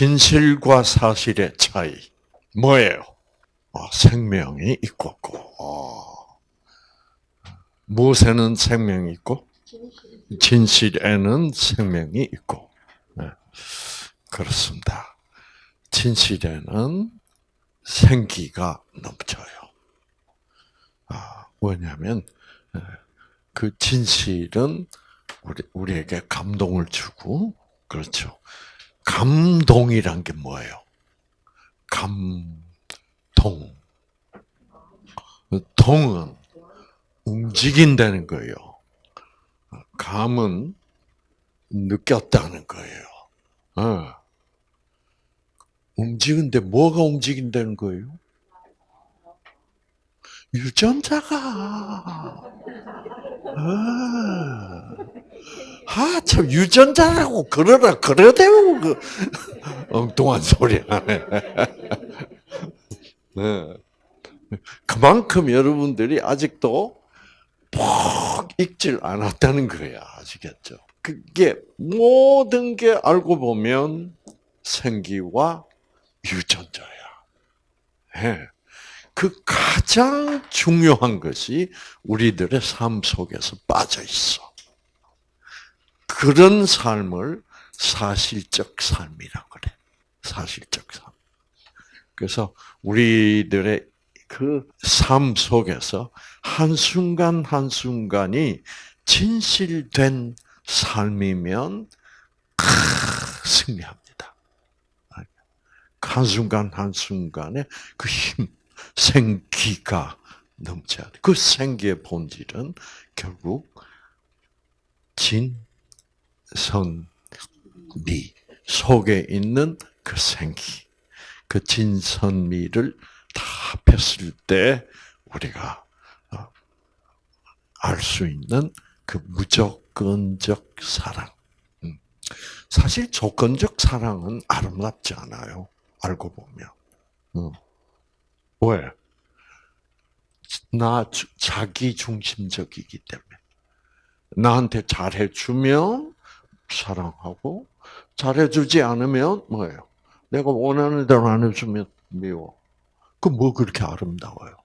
진실과 사실의 차이 뭐예요? 아, 생명이 있고 없고. 아. 무엇에는 생명이 있고 진실에는 생명이 있고. 네. 그렇습니다. 진실에는 생기가 넘쳐요. 아, 왜냐하면 그 진실은 우리, 우리에게 감동을 주고 그렇죠. 감동이란 게 뭐예요? 감동. 동은 움직인다는 거예요. 감은 느꼈다는 거예요. 어. 움직인데 뭐가 움직인다는 거예요? 유전자가. 아, 아, 참, 유전자라고 그러라, 그러대요. 그, 엉뚱한 소리 하네. 네. 그만큼 여러분들이 아직도 푹 익질 않았다는 거야. 아시겠죠? 그게 모든 게 알고 보면 생기와 유전자야. 네. 그 가장 중요한 것이 우리들의 삶 속에서 빠져 있어. 그런 삶을 사실적 삶이라 그래. 사실적 삶. 그래서 우리들의 그 삶 속에서 한순간 한순간이 진실된 삶이면 승리합니다. 한순간 한순간에 그 힘, 생기가 넘쳐야 돼. 그 생기의 본질은 결국 진, 선, 미 속에 있는 그 생기, 그 진선미를 다 합했을 때 우리가 어, 알수 있는 그 무조건적 사랑. 음. 사실 조건적 사랑은 아름답지 않아요. 알고 보면. 음. 왜? 나 자기 중심적이기 때문에. 나한테 잘해주면 사랑하고, 잘해주지 않으면 뭐예요? 내가 원하는 대로 안 해주면 미워. 그 뭐 그렇게 아름다워요?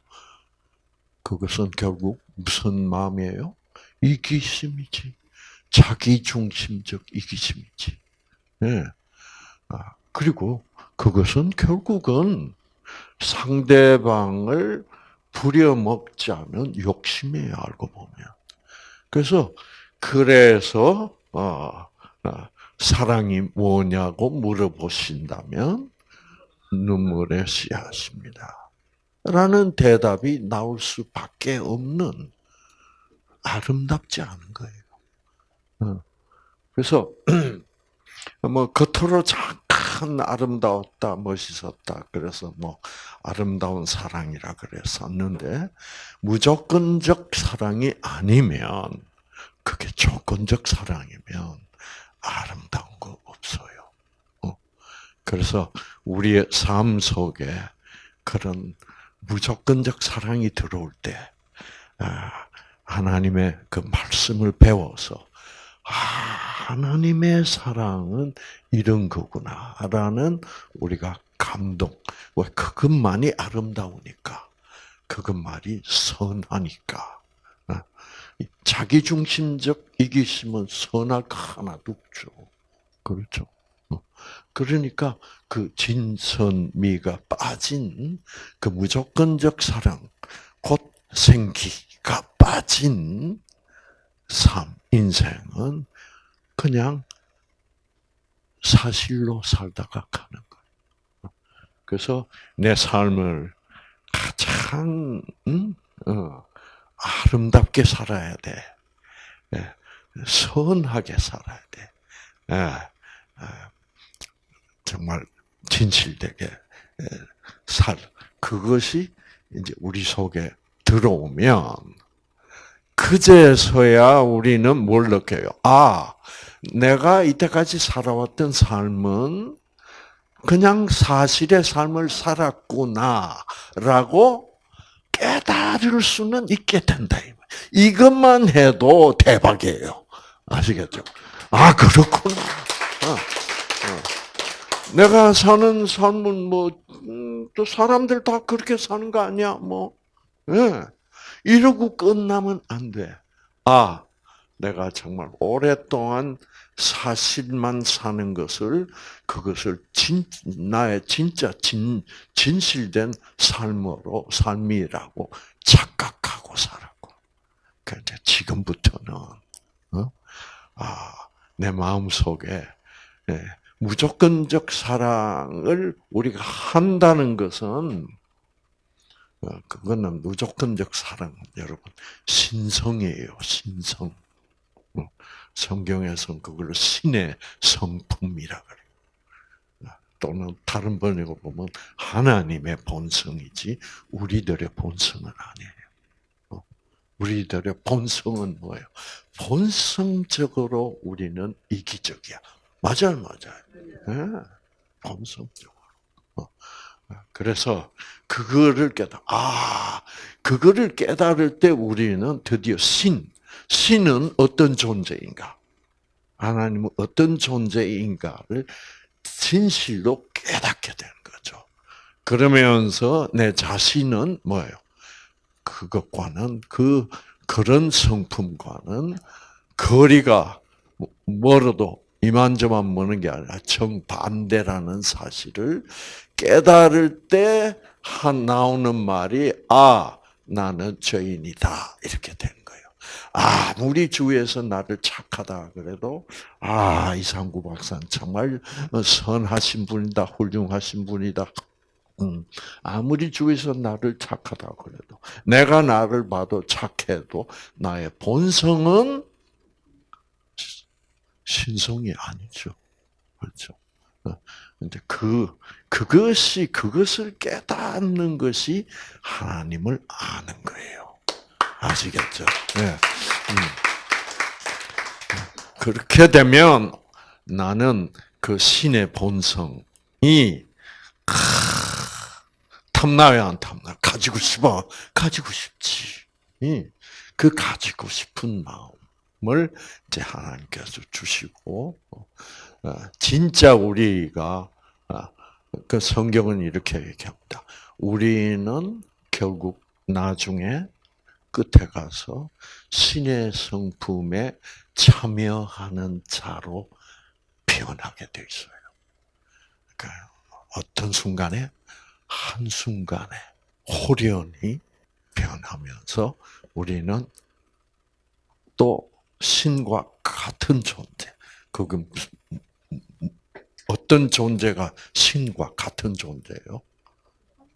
그것은 결국 무슨 마음이에요? 이기심이지. 자기 중심적 이기심이지. 네. 아, 그리고 그것은 결국은 상대방을 부려먹자면 욕심이에요, 알고 보면. 그래서, 그래서, 어, 어, 사랑이 뭐냐고 물어보신다면, 눈물의 씨앗입니다. 라는 대답이 나올 수밖에 없는 아름답지 않은 거예요. 어. 그래서, 뭐, 겉으로 자, 참 아름다웠다, 멋있었다. 그래서 뭐 아름다운 사랑이라 그랬었는데 무조건적 사랑이 아니면 그게 조건적 사랑이면 아름다운 거 없어요. 어? 그래서 우리의 삶 속에 그런 무조건적 사랑이 들어올 때 아, 하나님의 그 말씀을 배워서 아, 하나님의 사랑은 이런 거구나라는 우리가 감동. 왜 그것만이 아름다우니까. 그것만이 선하니까. 어? 자기 중심적 이기심은 거 하나도 없죠. 그렇죠. 어? 그러니까 그 진선미가 빠진 그 무조건적 사랑, 곧 생기가 빠진 삶, 인생은 그냥 사실로 살다가 가는 거예요. 그래서 내 삶을 가장 음? 어, 아름답게 살아야 돼. 예, 선하게 살아야 돼. 예, 예, 정말 진실되게 예, 살. 그것이 이제 우리 속에 들어오면 그제서야 우리는 뭘 느껴요? 아, 내가 이때까지 살아왔던 삶은 그냥 사실의 삶을 살았구나라고 깨달을 수는 있게 된다. 이것만 해도 대박이에요. 아시겠죠? 아, 그렇구나. 어, 어. 내가 사는 삶은 뭐, 음, 또 사람들 다 그렇게 사는 거 아니야, 뭐. 예. 이러고 끝나면 안 돼. 아, 내가 정말 오랫동안 사실만 사는 것을, 그것을 진, 나의 진짜 진, 진실된 삶으로, 삶이라고 착각하고 살았고. 그런데 지금부터는, 어? 아, 내 마음 속에, 예, 무조건적 사랑을 우리가 한다는 것은 어, 그거는 무조건적 사랑, 여러분 신성이에요, 신성. 어, 성경에서는 그걸 신의 성품이라 그래요. 어, 또는 다른 번역을 보면 하나님의 본성이지 우리들의 본성은 아니에요. 우리들의 본성은 뭐예요? 본성적으로 우리는 이기적이야. 맞아요, 맞아요. 네, 본성적으로. 어. 그래서 그거를 깨달. 아, 그거를 깨달을 때 우리는 드디어 신, 신은 어떤 존재인가? 하나님은 어떤 존재인가를 진실로 깨닫게 되는 거죠. 그러면서 내 자신은 뭐예요? 그것과는 그 그런 성품과는 거리가 멀어도 이만저만 머는 게 아니라 정반대라는 사실을 깨달을 때 나오는 말이 아 나는 죄인이다 이렇게 거예요. 아무리 주위에서 나를 착하다 그래도 아 이상구 박사는 정말 선하신 분이다 훌륭하신 분이다. 음, 아무리 주위에서 나를 착하다 그래도 내가 나를 봐도 착해도 나의 본성은 신성이 아니죠. 그렇죠. 근데 그, 그것이, 그것을 깨닫는 것이 하나님을 아는 거예요. 아시겠죠? 네. 음. 그렇게 되면 나는 그 신의 본성이, 탐나요, 안 탐나? 가지고 싶어. 가지고 싶지. 그 가지고 싶은 마음을 이제 하나님께서 주시고, 어, 진짜 우리가 어, 그 성경은 이렇게 얘기합니다. 우리는 결국 나중에 끝에 가서 신의 성품에 참여하는 자로 변하게 돼 있어요. 그러니까 어떤 순간에 한 순간에 호련히 변하면서 우리는 또 신과 같은 존재. 그게 어떤 존재가 신과 같은 존재예요?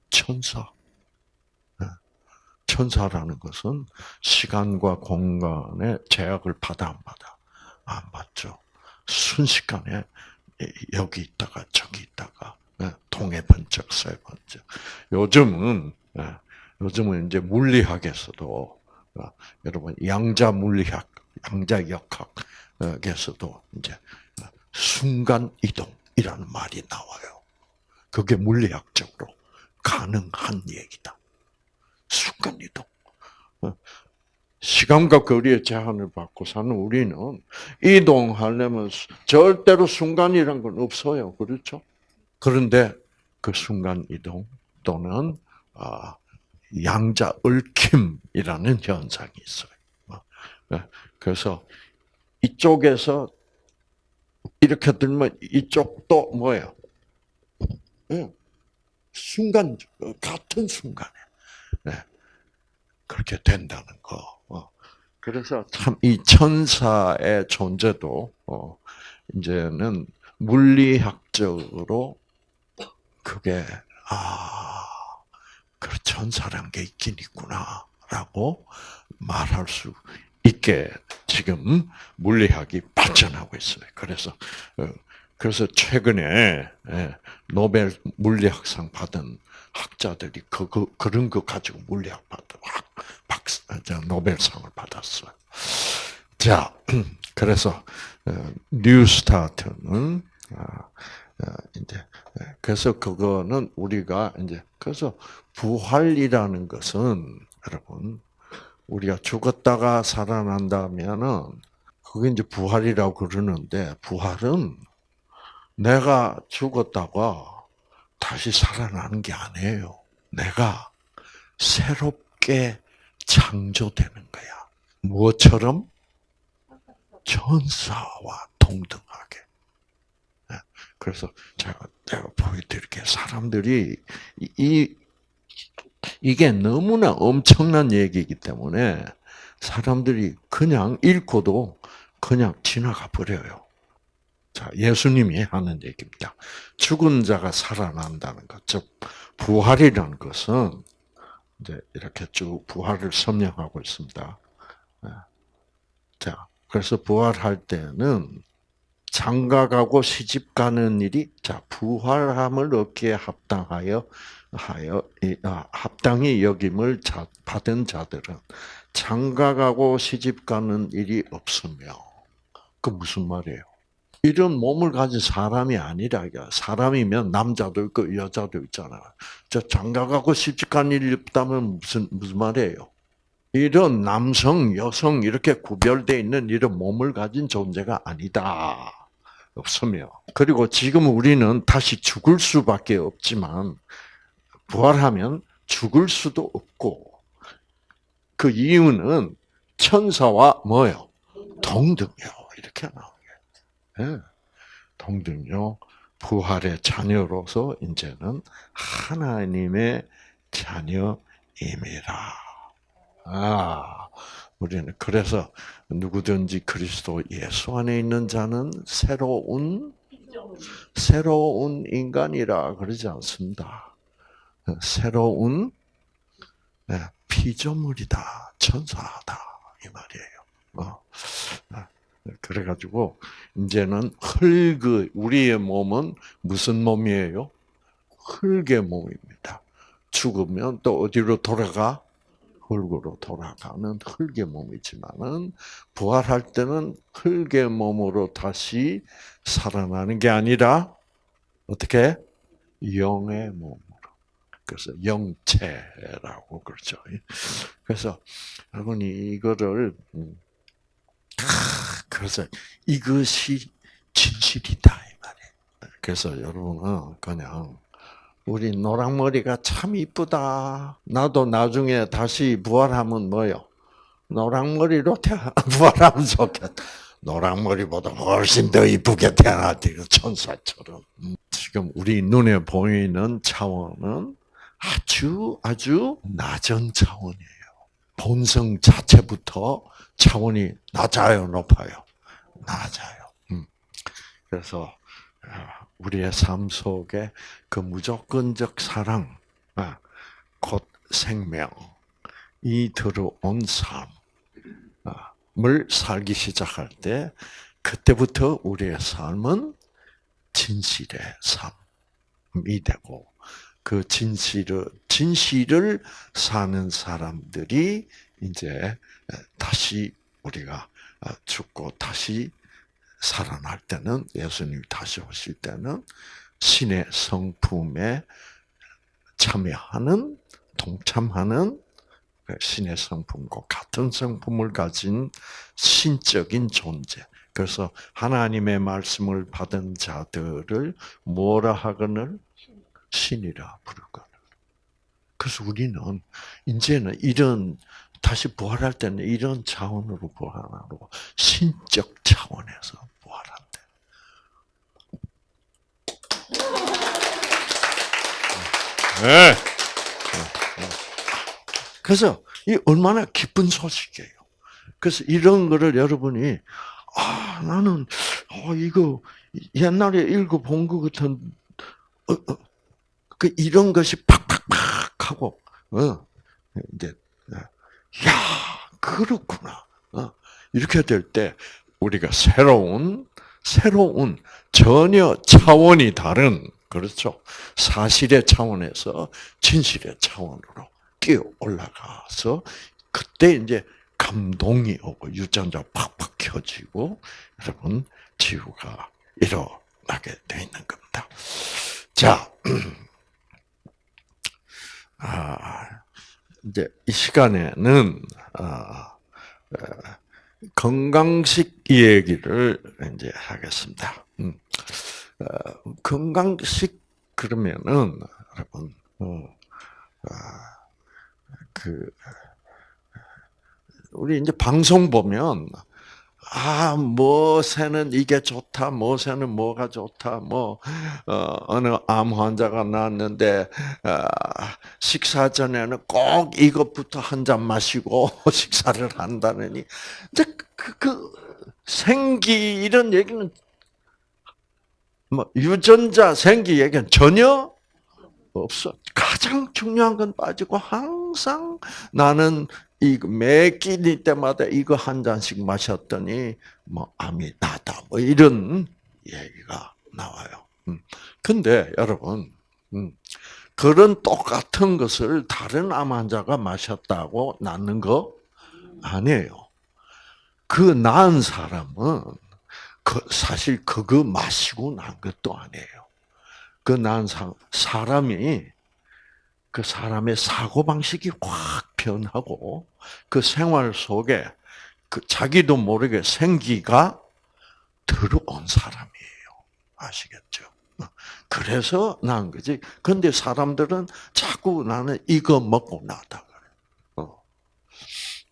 천사. 네. 천사라는 것은 시간과 공간의 제약을 받아 안 받아? 안 받죠. 순식간에 여기 있다가 저기 있다가 네. 동해 번쩍 세 번쩍. 요즘은 네. 요즘은 이제 물리학에서도 어, 여러분 양자 물리학, 양자 역학에서도 이제 순간 이동이라는 말이 나와요. 그게 물리학적으로 가능한 얘기다. 순간 이동. 어, 시간과 거리의 제한을 받고 사는 우리는 이동하려면 절대로 순간이란 건 없어요. 그렇죠? 그런데 그 순간 이동 또는 아, 양자 얽힘이라는 현상이 있어요. 어, 네. 그래서 이쪽에서 이렇게 들면 이쪽도 뭐예요? 순간 같은 순간에 네. 그렇게 된다는 거. 어. 그래서 참 이 천사의 존재도 어, 이제는 물리학적으로 그게 아, 그 천사란 게 있긴 있구나라고 말할 수 있게 지금 물리학이 발전하고 있어요. 그래서 어, 그래서 최근에 예, 노벨 물리학상 받은 학자들이 그, 그 그런 거 가지고 물리학 받아 박 노벨상을 받았어요. 자, 그래서 어, 뉴스타트는 아, 아, 이제 예, 그래서 그거는 우리가 이제 그래서 부활이라는 것은 여러분 우리가 죽었다가 살아난다면은 그게 이제 부활이라고 그러는데 부활은 내가 죽었다가 다시 살아나는 게 아니에요. 내가 새롭게 창조되는 거야. 무엇처럼? 천사와 동등하게. 네. 그래서 제가 내가 보여드릴게요. 사람들이 이 이게 너무나 엄청난 얘기이기 때문에 사람들이 그냥 읽고도 그냥 지나가 버려요. 자, 예수님이 하는 얘기입니다. 죽은 자가 살아난다는 것, 즉 부활이라는 것은 이제 이렇게 쭉 부활을 설명하고 있습니다. 네. 자, 그래서 부활할 때는 장가가고 시집 가는 일이 자 부활함을 얻기에 합당하여 하여 아, 합당히 여김을 받은 자들은 장가가고 시집 가는 일이 없으며 그 무슨 말이에요? 이런 몸을 가진 사람이 아니라 사람이면 남자도 있고 여자도 있잖아요. 저 장가가고 시집 가는 일이 없다면 무슨 무슨 말이에요? 이런 남성, 여성 이렇게 구별되어 있는 이런 몸을 가진 존재가 아니다. 없으며 그리고 지금 우리는 다시 죽을 수밖에 없지만 부활하면 죽을 수도 없고 그 이유는 천사와 뭐요? 동등요. 이렇게. 네. 동등요. 부활의 자녀로서 이제는 하나님의 자녀임이라. 아, 우리는 그래서 누구든지 그리스도 예수 안에 있는 자는 새로운 새로운 인간이라 그러지 않습니다. 새로운 네, 피조물이다, 천사다 이 말이에요. 어. 아, 그래가지고 이제는 흙 우리의 몸은 무슨 몸이에요? 흙의 몸입니다. 죽으면 또 어디로 돌아가? 흙으로 돌아가는 흙의 몸이지만은 부활할 때는 흙의 몸으로 다시 살아나는 게 아니라 어떻게 영의 몸으로. 그래서 영체라고 그러죠. 그래서 여러분이 이거를 음, 그래서 이것이 진실이다 이 말이에요. 그래서 여러분은 그냥 우리 노랑머리가 참 이쁘다. 나도 나중에 다시 부활하면 뭐요? 노랑머리로 태어 부활하면 좋겠다. 노랑머리보다 훨씬 더 이쁘게 태어났지, 천사처럼. 음, 지금 우리 눈에 보이는 차원은 아주 아주 낮은 차원이에요. 본성 자체부터 차원이 낮아요, 높아요? 낮아요. 음. 그래서 아, 우리의 삶 속에 그 무조건적 사랑, 아, 곧 생명이 들어온 삶을 살기 시작할 때, 그때부터 우리의 삶은 진실의 삶이 되고, 그 진실을, 진실을 사는 사람들이 이제 다시 우리가 죽고 다시 살아날 때는 예수님이 다시 오실 때는 신의 성품에 참여하는 동참하는 그 신의 성품과 같은 성품을 가진 신적인 존재. 그래서 하나님의 말씀을 받은 자들을 뭐라 하거늘 신이라 부르거늘. 그래서 우리는 이제는 이런 다시 부활할 때는 이런 차원으로 부활하고 신적 차원에서 부활한대. 네. 그래서 이 얼마나 기쁜 소식이에요. 그래서 이런 거를 여러분이 아 나는 어 이거 옛날에 읽어본 것 같은 어, 어, 그 이런 것이 팍팍팍 하고 어 이제 야, 그렇구나. 어, 이렇게 될 때 우리가 새로운 새로운 전혀 차원이 다른 그렇죠. 사실의 차원에서 진실의 차원으로 뛰어 올라가서 그때 이제 감동이 오고 유전자 팍팍 켜지고 여러분 지구가 일어나게 돼 있는 겁니다. 자, 아, 이제 이 시간에는 어, 어, 건강식 얘기를 이제 하겠습니다. 음. 어, 건강식 그러면은 여러분 어, 아, 그 우리 이제 방송 보면 아, 뭐새는 이게 좋다, 뭐새는 뭐가 좋다, 뭐, 어, 어느 암 환자가 나왔는데, 어, 식사 전에는 꼭 이것부터 한 잔 마시고 식사를 한다느니, 이제 그, 그, 생기, 이런 얘기는, 뭐, 유전자 생기 얘기는 전혀 없어. 가장 중요한 건 빠지고 항상 나는 이매 끼니 때마다 이거 한 잔씩 마셨더니 뭐 암이 나다 뭐 이런 얘기가 나와요. 음. 근데 여러분 음, 그런 똑같은 것을 다른 암 환자가 마셨다고 낫는 거 아니에요. 그 나은 사람은 그 사실 그거 마시고 난 것도 아니에요. 그 나은 사람이 그 사람의 사고 방식이 확 변하고 그 생활 속에 그 자기도 모르게 생기가 들어온 사람이에요. 아시겠죠? 그래서 난 거지. 근데 사람들은 자꾸 나는 이거 먹고 나다 그래. 어.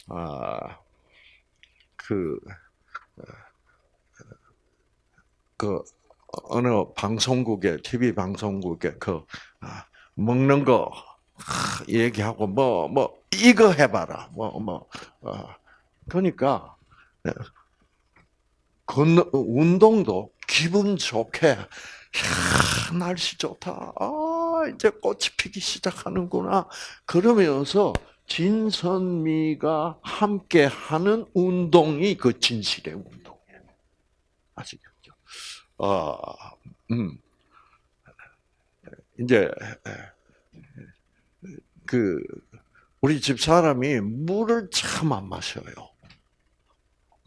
아, 그, 그, 어느 방송국에, TV 방송국에 그, 아, 먹는 거 얘기하고 뭐뭐 뭐 이거 해봐라 뭐뭐 뭐, 어. 그러니까 네. 건 운동도 기분 좋게 야, 날씨 좋다 아 이제 꽃이 피기 시작하는구나 그러면서 진선미가 함께 하는 운동이 그 진실의 운동이에요 아시겠죠? 아, 음. 이제 그 우리 집 사람이 물을 참 안 마셔요.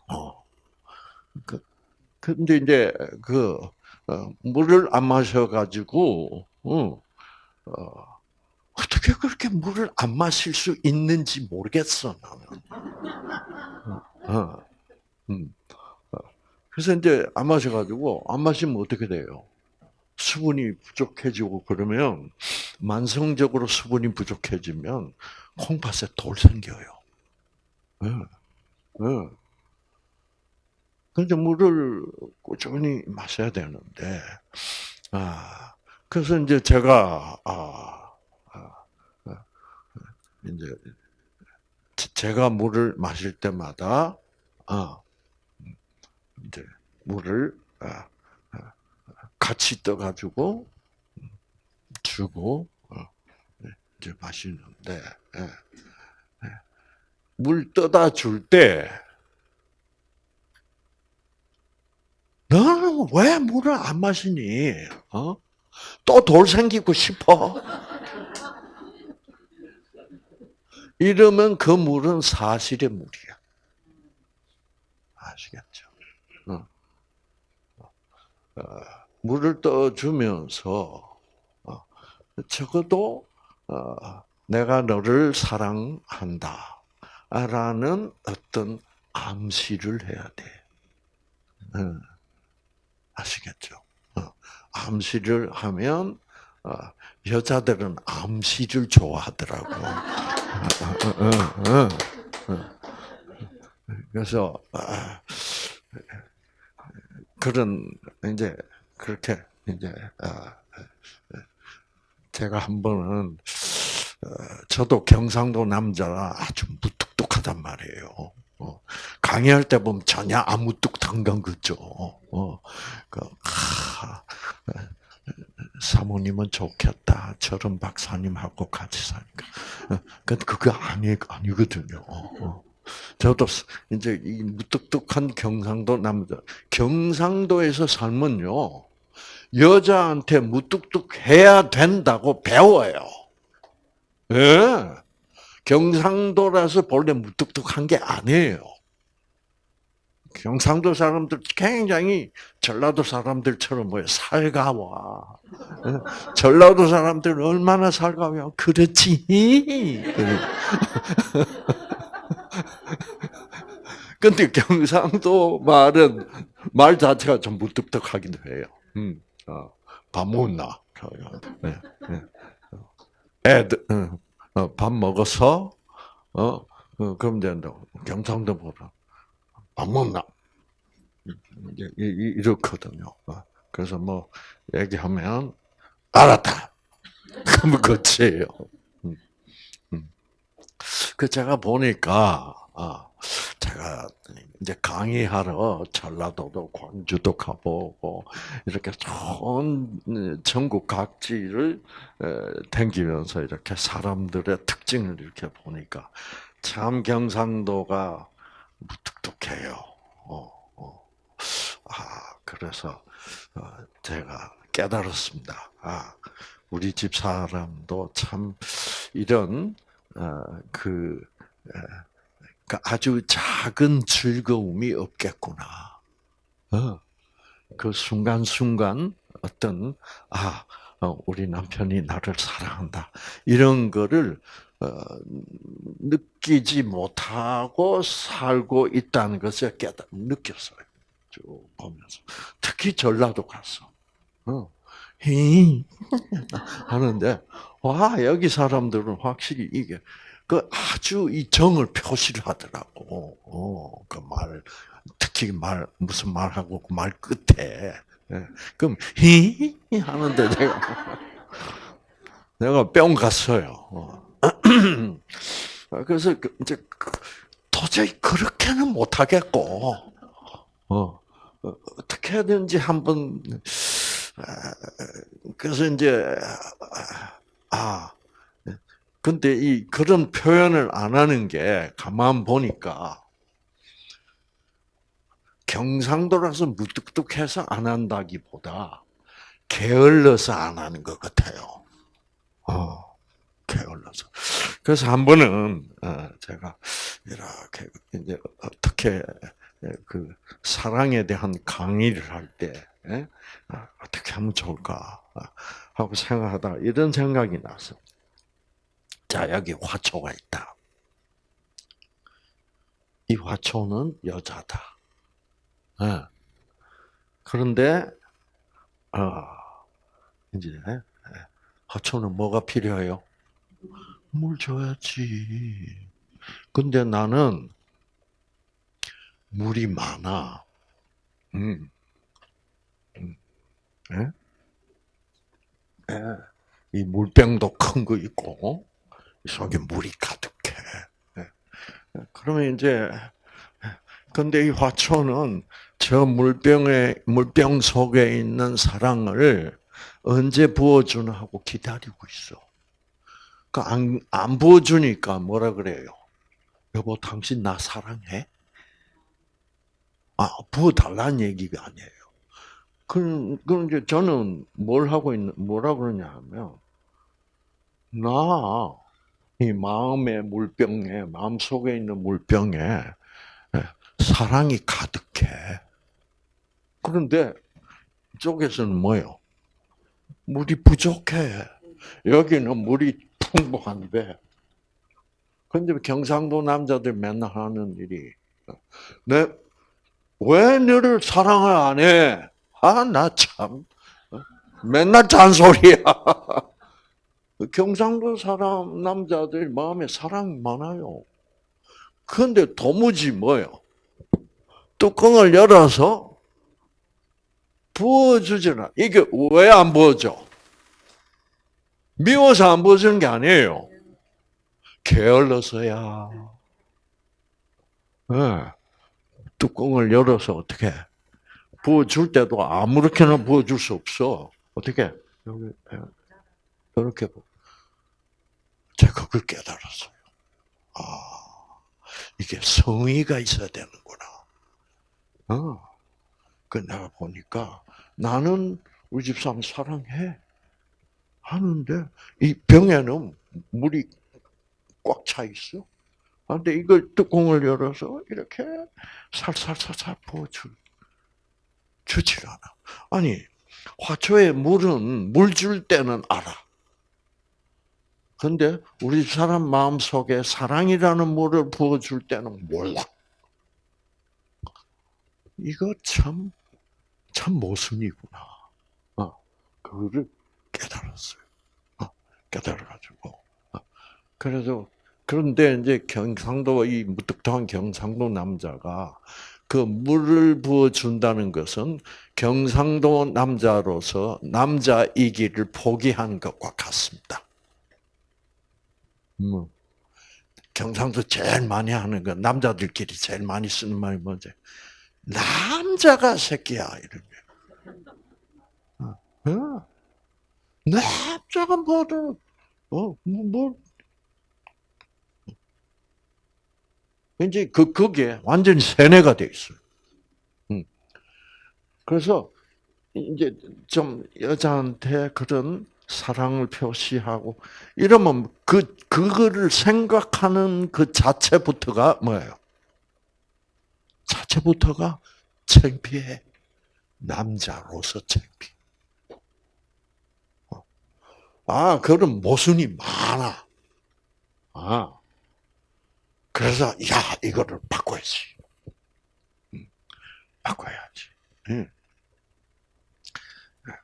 어. 그 근데 이제 그 어, 물을 안 마셔가지고 어, 어, 어떻게 그렇게 물을 안 마실 수 있는지 모르겠어 나는. 어, 어 음. 어. 그래서 이제 안 마셔가지고 안 마시면 어떻게 돼요? 수분이 부족해지고 그러면 만성적으로 수분이 부족해지면 콩팥에 돌 생겨요. 응. 응. 근데 물을 꾸준히 마셔야 되는데, 아, 그래서 이제 제가, 아, 아, 아 이제, 제가 물을 마실 때마다, 아, 이제, 물을, 아, 같이 떠가지고 주고 어, 네, 이제 마시는데 예, 예. 물 떠다 줄 때 너는 왜 물을 안 마시니? 어? 또 돌 생기고 싶어? 이러면 그 물은 사실의 물이야. 아시겠죠? 어. 어. 물을 떠주면서 어, 적어도 어, 내가 너를 사랑한다라는 어떤 암시를 해야 돼. 아시겠죠? 어, 암시를 하면 여자들은 암시를 좋아하더라고. 그래서 그런 이제 그렇게 이제 아, 제가 한 번은 어, 저도 경상도 남자라 아주 무뚝뚝하단 말이에요. 어, 강의할 때 보면 전혀 아무뚝뚝한 건 그죠. 어, 그, 아, 사모님은 좋겠다. 저런 박사님하고 같이 사니까. 근데 그거 아니, 아니거든요. 저도 이제 이 무뚝뚝한 경상도 남자, 경상도에서 살면요, 여자한테 무뚝뚝해야 된다고 배워요. 예. 경상도라서 본래 무뚝뚝한 게 아니에요. 경상도 사람들 굉장히 전라도 사람들처럼 뭐요 살가워. 예. 전라도 사람들 얼마나 살가워요? 그렇지. 근데 경상도 말은 말 자체가 좀 무뚝뚝하기도 해요. 음. 어, 밥 먹었나? 네, 네. 애들 어, 어, 밥 먹어서 어, 어 그럼 이제 경상도 보라 밥 먹나? 이렇거든요. 어, 그래서 뭐 얘기하면 알았다. 그러면 끝이에요. 음, 음. 그 제가 보니까 아, 제가 이제 강의하러 전라도도 광주도 가보고 이렇게 전 전국 각지를 댕기면서 이렇게 사람들의 특징을 이렇게 보니까 참 경상도가 무뚝뚝해요. 어, 어. 아 그래서 어, 제가 깨달았습니다. 아 우리 집 사람도 참 이런 어, 그 아주 작은 즐거움이 없겠구나. 어, 그 순간순간 어떤, 아, 어, 우리 남편이 나를 사랑한다. 이런 거를, 어, 느끼지 못하고 살고 있다는 것을 깨달, 느꼈어요. 쭉 보면서. 특히 전라도 가서. 어, 히 하는데, 와, 여기 사람들은 확실히 이게, 그 아주 이 정을 표시를 하더라고. 어, 그 말, 특히 말, 무슨 말하고 그 말 끝에. 예. 그럼, 히? 하는데 내가, 내가 뿅 갔어요. 어. 그래서 그 이제 도저히 그렇게는 못하겠고, 어, 어떻게든지 한번, 아, 그래서 이제, 아, 근데 이 그런 표현을 안 하는 게 가만 보니까 경상도라서 무뚝뚝해서 안 한다기보다 게을러서 안 하는 것 같아요. 어, 게을러서. 그래서 한 번은 어, 제가 이렇게 이제 어떻게 그 사랑에 대한 강의를 할때 예? 아, 어떻게 하면 좋을까 하고 생각하다 이런 생각이 났어. 자, 여기 화초가 있다. 이 화초는 여자다. 네. 그런데, 아, 이제, 화초는 뭐가 필요해요? 물 줘야지. 근데 나는 물이 많아. 음. 음. 네? 네. 이 물병도 큰 거 있고, 속에 물이 가득해. 예. 그러면 이제 근데 이 화초는 저 물병에 물병 속에 있는 사랑을 언제 부어주나 하고 기다리고 있어. 그안 안 부어주니까 뭐라 그래요? 여보, 당신 나 사랑해? 아, 부어달라는 얘기가 아니에요. 그럼, 그럼 이제 저는 뭘 하고 있는, 뭐라 그러냐 하면, 나 이 마음의 물병에 마음 속에 있는 물병에 예, 사랑이 가득해. 그런데 이쪽에서는 뭐요? 물이 부족해. 여기는 물이 풍부한데. 근데 경상도 남자들 맨날 하는 일이 내 왜 너를 사랑을 안 해? 아, 나 참. 어? 맨날 잔소리야. 경상도 사람 남자들 마음에 사랑 많아요. 그런데 도무지 뭐요? 뚜껑을 열어서 부어주잖아. 이게 왜 안 부어져? 미워서 안 부어주는 게 아니에요. 게을러서야. 네. 뚜껑을 열어서 어떻게 부어줄 때도 아무렇게나 부어줄 수 없어. 어떻게 여기 이렇게 제가 그걸 깨달았어요. 아, 이게 성의가 있어야 되는구나. 어. 그 내가 보니까 나는 우리 집 사람 사랑해. 하는데 이 병에는 물이 꽉 차 있어. 근데 이걸 뚜껑을 열어서 이렇게 살살살살 부어줄 주질 않아. 아니 화초에 물은 물 줄 때는 알아. 근데 우리 사람 마음 속에 사랑이라는 물을 부어줄 때는 몰라. 이거 참, 참 모순이구나. 어. 그거를 깨달았어요. 어, 깨달아가지고. 어, 그래서 그런데 이제 경상도 이 무뚝뚝한 경상도 남자가 그 물을 부어 준다는 것은 경상도 남자로서 남자이기를 포기한 것과 같습니다. 음. 경상도 제일 많이 하는 건 남자들끼리 제일 많이 쓰는 말이 뭐지? 남자가 새끼야 거. 어. 남자가 뭐든 어, 뭐, 뭐 이제 그 그게 완전히 세뇌가 돼 있어요. 음. 그래서 이제 좀 여자한테 그런 사랑을 표시하고 이러면 그 그거를 생각하는 그 자체부터가 뭐예요? 자체부터가 창피해. 남자로서 창피. 어. 아, 그런 모순이 많아. 아. 그래서 야 이거를 바꿔야지. 음, 바꿔야지. 음.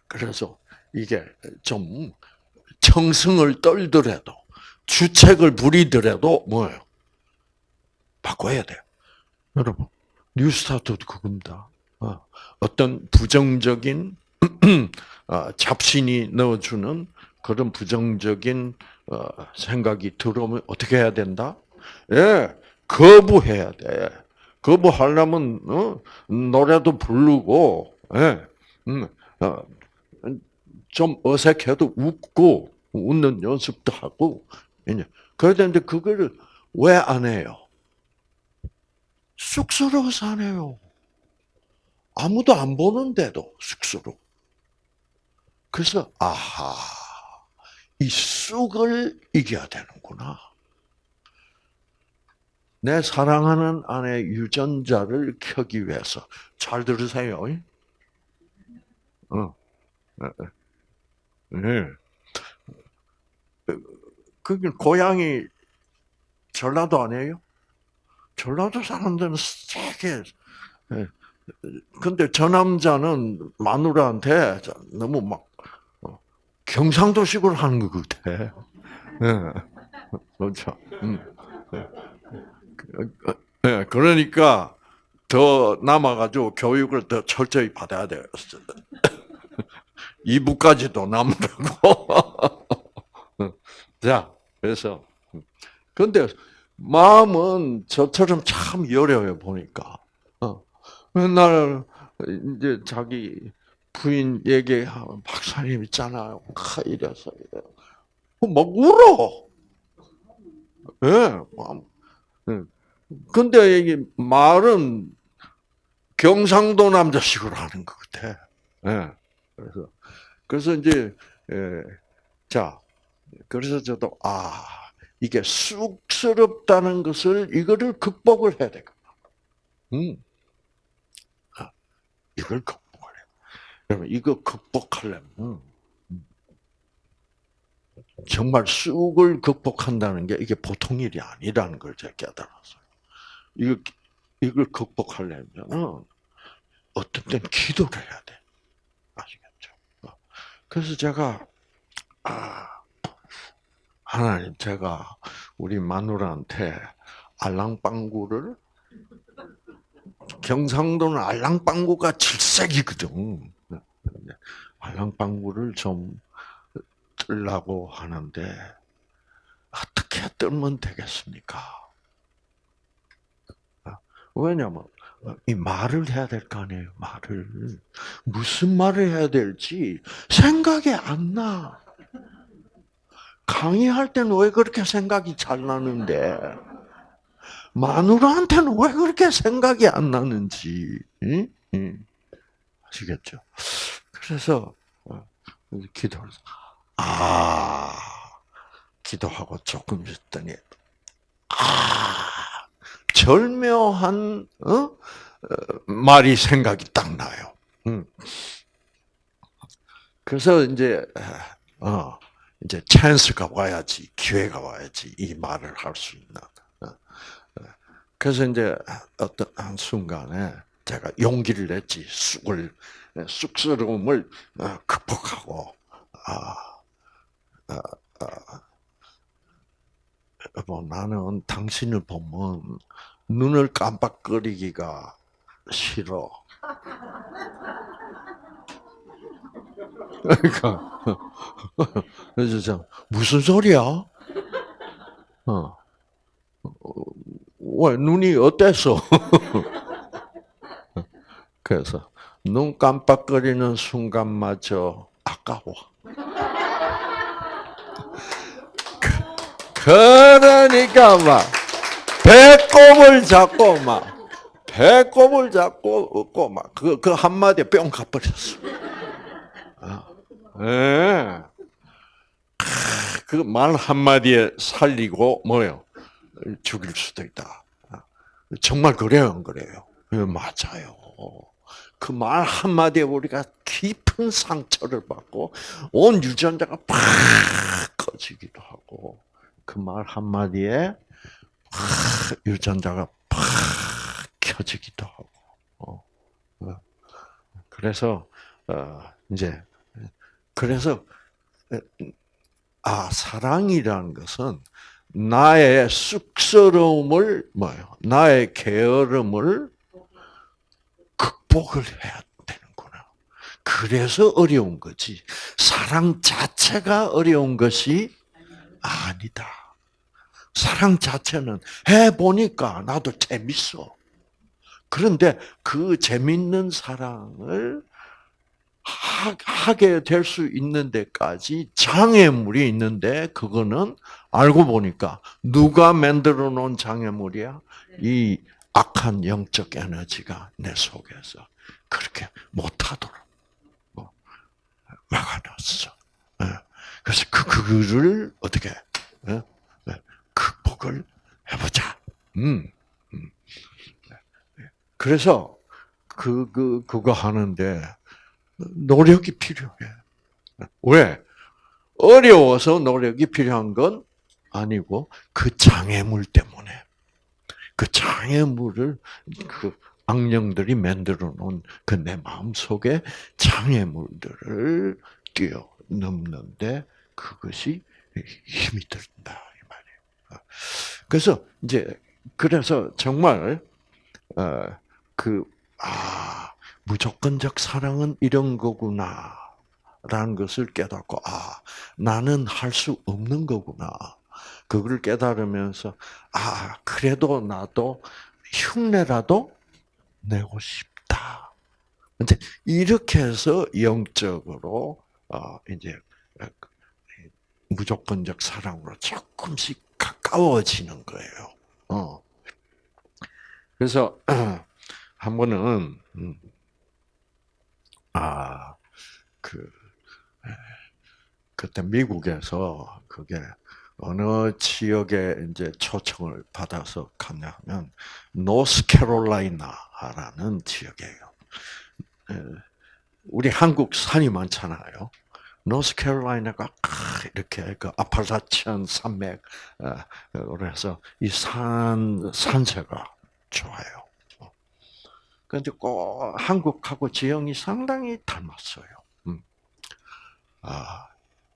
그래서 이게 좀 청승을 떨더라도 주책을 부리더라도 뭐예요? 바꿔야 돼요. 여러분 뉴스타트도 그겁니다. 어, 어떤 부정적인 어, 잡신이 넣어주는 그런 부정적인 어, 생각이 들어오면 어떻게 해야 된다? 예, 거부해야 돼. 거부하려면 어? 노래도 부르고, 예, 음, 어, 좀 어색해도 웃고 웃는 연습도 하고, 그래야 되는데 그거를 왜 안 해요? 쑥스러워서 안 해요. 아무도 안 보는데도 쑥스러워. 그래서 아하, 이 쑥을 이겨야 되는구나. 내 사랑하는 아내 유전자를 켜기 위해서 잘 들으세요. 어. 네. 그게 고향이 전라도 아니에요? 전라도 사람들은 세게. 예. 근데 저 남자는 마누라한테 너무 막 어, 경상도식으로 하는 것 같아. 그렇죠. 음. 네, 그러니까 더 남아가지고 교육을 더 철저히 받아야 돼요. 이부까지도 남다고. 자, 그래서 근데 마음은 저처럼 참 여려요 보니까. 어. 맨날 이제 자기 부인 얘기하면 박사님 있잖아요. 이래서 이래. 막 울어. 예. 네. 근데 이게 말은 경상도 남자식으로 하는 것 같아. 예. 그래서 그래서 이제 예. 자 그래서 저도 아 이게 쑥스럽다는 것을 이거를 극복을 해야 되겠다. 음. 아, 이걸 극복을 해. 그러면 이거 극복하려면 음. 정말 쑥을 극복한다는 게 이게 보통 일이 아니라는 걸 제가 깨달았어요. 이거, 이걸 극복하려면, 어떤 때는 기도를 해야 돼. 그래서 제가, 아, 하나님, 제가 우리 마누라한테 알랑방구를, 경상도는 알랑방구가 질색이거든. 알랑방구를 좀 뜨려고 하는데, 어떻게 뜨면 되겠습니까? 왜냐면 이 말을 해야 될 거 아니에요. 말을 무슨 말을 해야 될지 생각이 안 나. 강의할 때는 왜 그렇게 생각이 잘 나는데 마누라한테는 왜 그렇게 생각이 안 나는지 응? 응. 아시겠죠? 그래서 어, 기도를 아 기도하고 조금 있더니 아 절묘한 어? 어? 말이 생각이 딱 나요. 음. 그래서 이제 어 이제 찬스가 와야지 기회가 와야지 이 말을 할 수 있는. 어, 어. 그래서 이제 어떤 한 순간에 제가 용기를 냈지 쑥을 쑥스러움을 극복하고 아, 아, 아, 여보, 나는 당신을 보면 눈을 깜빡거리기가 싫어. 그러니까 무슨 소리야? 어. 왜 눈이 어땠어? 그래서 눈 깜빡거리는 순간마저 아까워. 그러니까 막 배꼽을 잡고 막 배꼽을 잡고 웃고 막 그 그 한마디에 뿅 가버렸어. 예. 그 말 한마디에 살리고 뭐요? 죽일 수도 있다. 정말 그래요, 안 그래요? 예, 맞아요. 그 말 한마디에 우리가 깊은 상처를 받고 온 유전자가 팍 꺼지기도 하고 그 말 한마디에 팍 유전자가 팍 켜지기도 하고 어, 어. 그래서 어, 이제 그래서 아 사랑이라는 것은 나의 쑥스러움을 뭐요? 나의 게으름을 극복을 해야 되는구나. 그래서 어려운 거지. 사랑 자체가 어려운 것이 아니다. 사랑 자체는 해 보니까 나도 재밌어. 그런데 그 재밌는 사랑을 하게 될 수 있는 데까지 장애물이 있는데 그거는 알고 보니까 누가 만들어 놓은 장애물이야? 이 악한 영적 에너지가 내 속에서 그렇게 못하도록 뭐 막아놨어. 예. 그래서 그 그거를 어떻게 예? 예. 극복을 해보자. 음. 음. 그래서 그, 그, 그거 하는데 노력이 필요해. 왜? 어려워서 노력이 필요한 건 아니고 그 장애물 때문에 그 장애물을 그 악령들이 만들어 놓은 그 내 마음 속에 장애물들을 뛰어넘는데 그것이 힘이 들다 이 말이에요. 그래서 이제 그래서 정말 어그아 무조건적 사랑은 이런 거구나. 라는 것을 깨닫고, 아, 나는 할 수 없는 거구나. 그걸 깨달으면서, 아, 그래도 나도 흉내라도 내고 싶다. 근데 이렇게 해서 영적으로, 어, 이제, 무조건적 사랑으로 조금씩 가까워지는 거예요. 어. 그래서, 한 번은, 음, 아, 그, 그때 미국에서 그게 어느 지역에 이제 초청을 받아서 갔냐 하면 노스캐롤라이나라는 지역이에요. 우리 한국 산이 많잖아요. 노스캐롤라이나가 이렇게 그 아팔라치안 산맥 그래서 이 산 산세가 좋아요. 그런데 꼭 한국하고 지형이 상당히 닮았어요. 음. 아,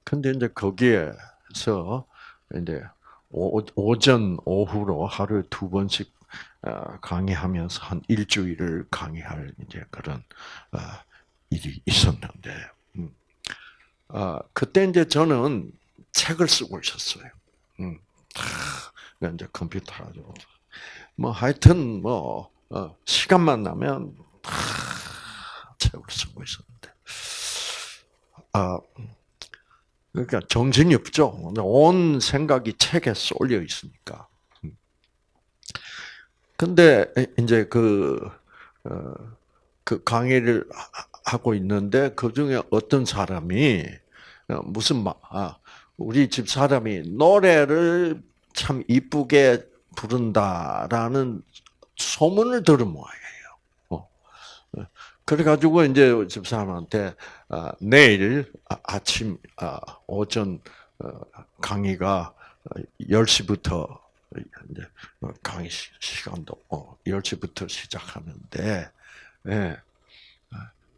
근데 이제 거기에서 이제 오, 전 오후로 하루에 두 번씩 어, 강의하면서 한 일주일을 강의할 이제 그런 어, 일이 있었는데, 음. 아, 그때 이제 저는 책을 쓰고 있었어요. 음. 이제 컴퓨터 가지고 뭐 하여튼 뭐 어, 시간만 나면 다 책을 쓰고 있었는데, 아 그러니까 정신이 없죠. 온 생각이 책에 쏠려 있으니까. 근데 이제 그, 어, 그 강의를 하고 있는데 그 중에 어떤 사람이 어, 무슨 말, 아, 우리 집 사람이 노래를 참 이쁘게 부른다라는 소문을 들은 모양이에요. 어. 그래가지고 이제 집 사람한테 아, 내일 아, 아침 아, 오전 어, 강의가 10시부터 이제 강의 시간도 10시부터 시작하는데 예.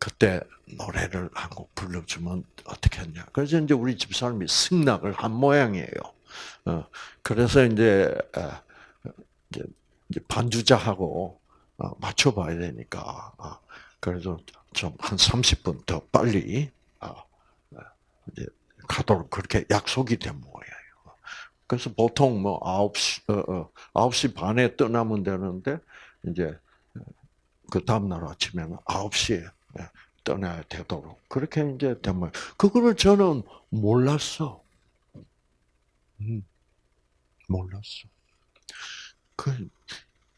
그때 노래를 한 곡 불러주면 어떻게 했냐. 그래서 이제 우리 집사람이 승낙을 한 모양이에요. 어, 그래서 이제, 어, 이제, 이제 반주자하고 어, 맞춰봐야 되니까. 어, 그래서 좀 한 30분 더 빨리 어, 이제 가도록 그렇게 약속이 된 모양이에요. 그래서 보통 뭐 9시, 어, 어, 9시 반에 떠나면 되는데, 이제, 그 다음날 아침에는 9시에 떠나야 되도록. 그렇게 이제 되면, 그거를 저는 몰랐어. 음, 몰랐어. 그,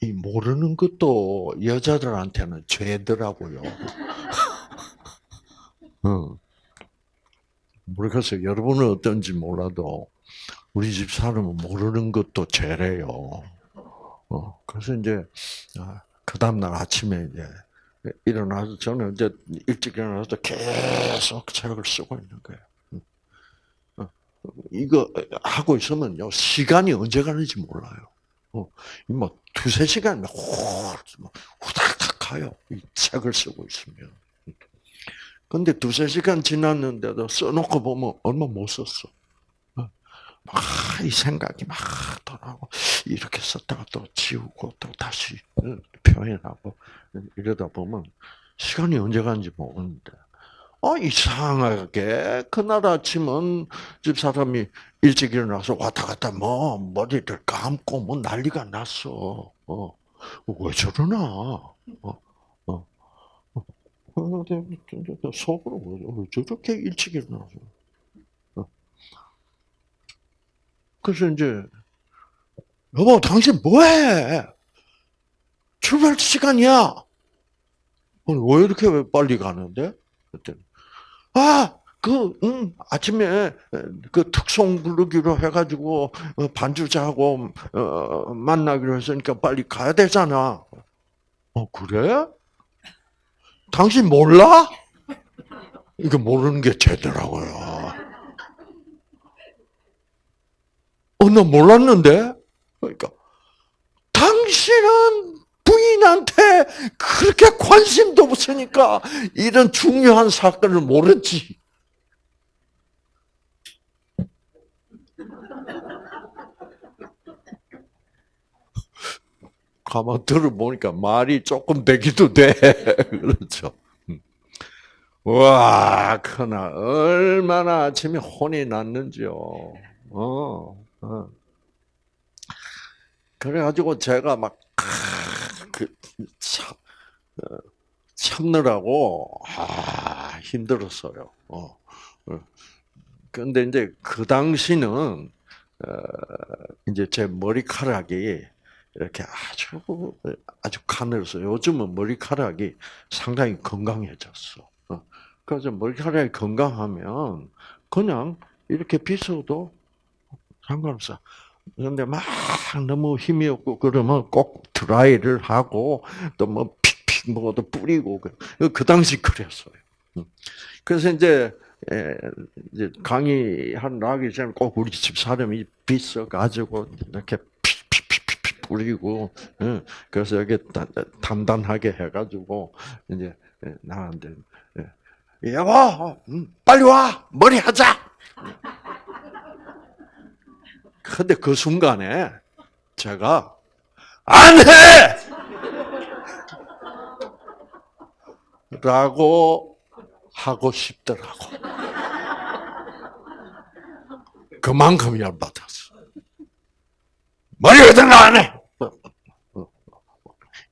이 모르는 것도 여자들한테는 죄더라고요. 응. 모르겠어요. 여러분은 어떤지 몰라도 우리 집 사람은 모르는 것도 죄래요. 어, 그래서 이제 아, 그 다음 날 아침에 이제 일어나서 저는 이제 일찍 일어나서 계속 책을 쓰고 있는 거예요. 어, 이거 하고 있으면요 시간이 언제 가는지 몰라요. 어, 뭐 두세 시간 후닥닥 가요. 이 책을 쓰고 있으면. 근데 두세 시간 지났는데도 써놓고 보면 얼마 못 썼어. 막 이 생각이 막 돌아오고 이렇게 썼다가 또 지우고 또 다시 표현하고 이러다 보면 시간이 언제 가는지 모르는데 어 이상하게 그날 아침은 집 사람이 일찍 일어나서 왔다 갔다 뭐 머리를 감고 뭐 난리가 났어. 어 왜 저러나? 어, 어. 속으로 왜 저렇게 일찍 일어나서? 그래서 이제 여보 당신 뭐해? 출발 시간이야. 왜 이렇게 왜 빨리 가는데? 그랬더니 아, 그, 응, 아침에 그 특송 부르기로 해가지고 어, 반주자하고 어, 만나기로 했으니까 빨리 가야 되잖아. 어, 그래? 당신 몰라? 이거 모르는 게 죄더라고요. 어, 나 몰랐는데? 그러니까, 당신은 부인한테 그렇게 관심도 없으니까 이런 중요한 사건을 모르지. 가만 들어보니까 말이 조금 되기도 돼. 그렇죠. 음. 와, 그나 얼마나 아침에 혼이 났는지요. 어. 어. 그래가지고 제가 막, 그, 참, 어, 참느라고, 아, 힘들었어요. 어. 어. 근데 이제 그 당시는, 어, 이제 제 머리카락이 이렇게 아주, 아주 가늘어서 요즘은 머리카락이 상당히 건강해졌어. 어. 그래서 머리카락이 건강하면 그냥 이렇게 빗어도 상관없어. 그런데 막 너무 힘이 없고 그러면 꼭 드라이를 하고 또 뭐 픽픽 뭐도 뿌리고 그, 그 당시 그랬어요. 음. 그래서 이제 이제 강의한 나기 전에 꼭 우리 집 사람이 빗어 가지고 이렇게 픽픽픽픽 뿌리고 그래서 여기 단단하게 해가지고 이제 나한테 여보 음, 빨리 와 머리 하자. 근데 그 순간에 제가 안 해! 라고 하고 싶더라고. 그만큼 열받았어. 머리 같은 거안 해!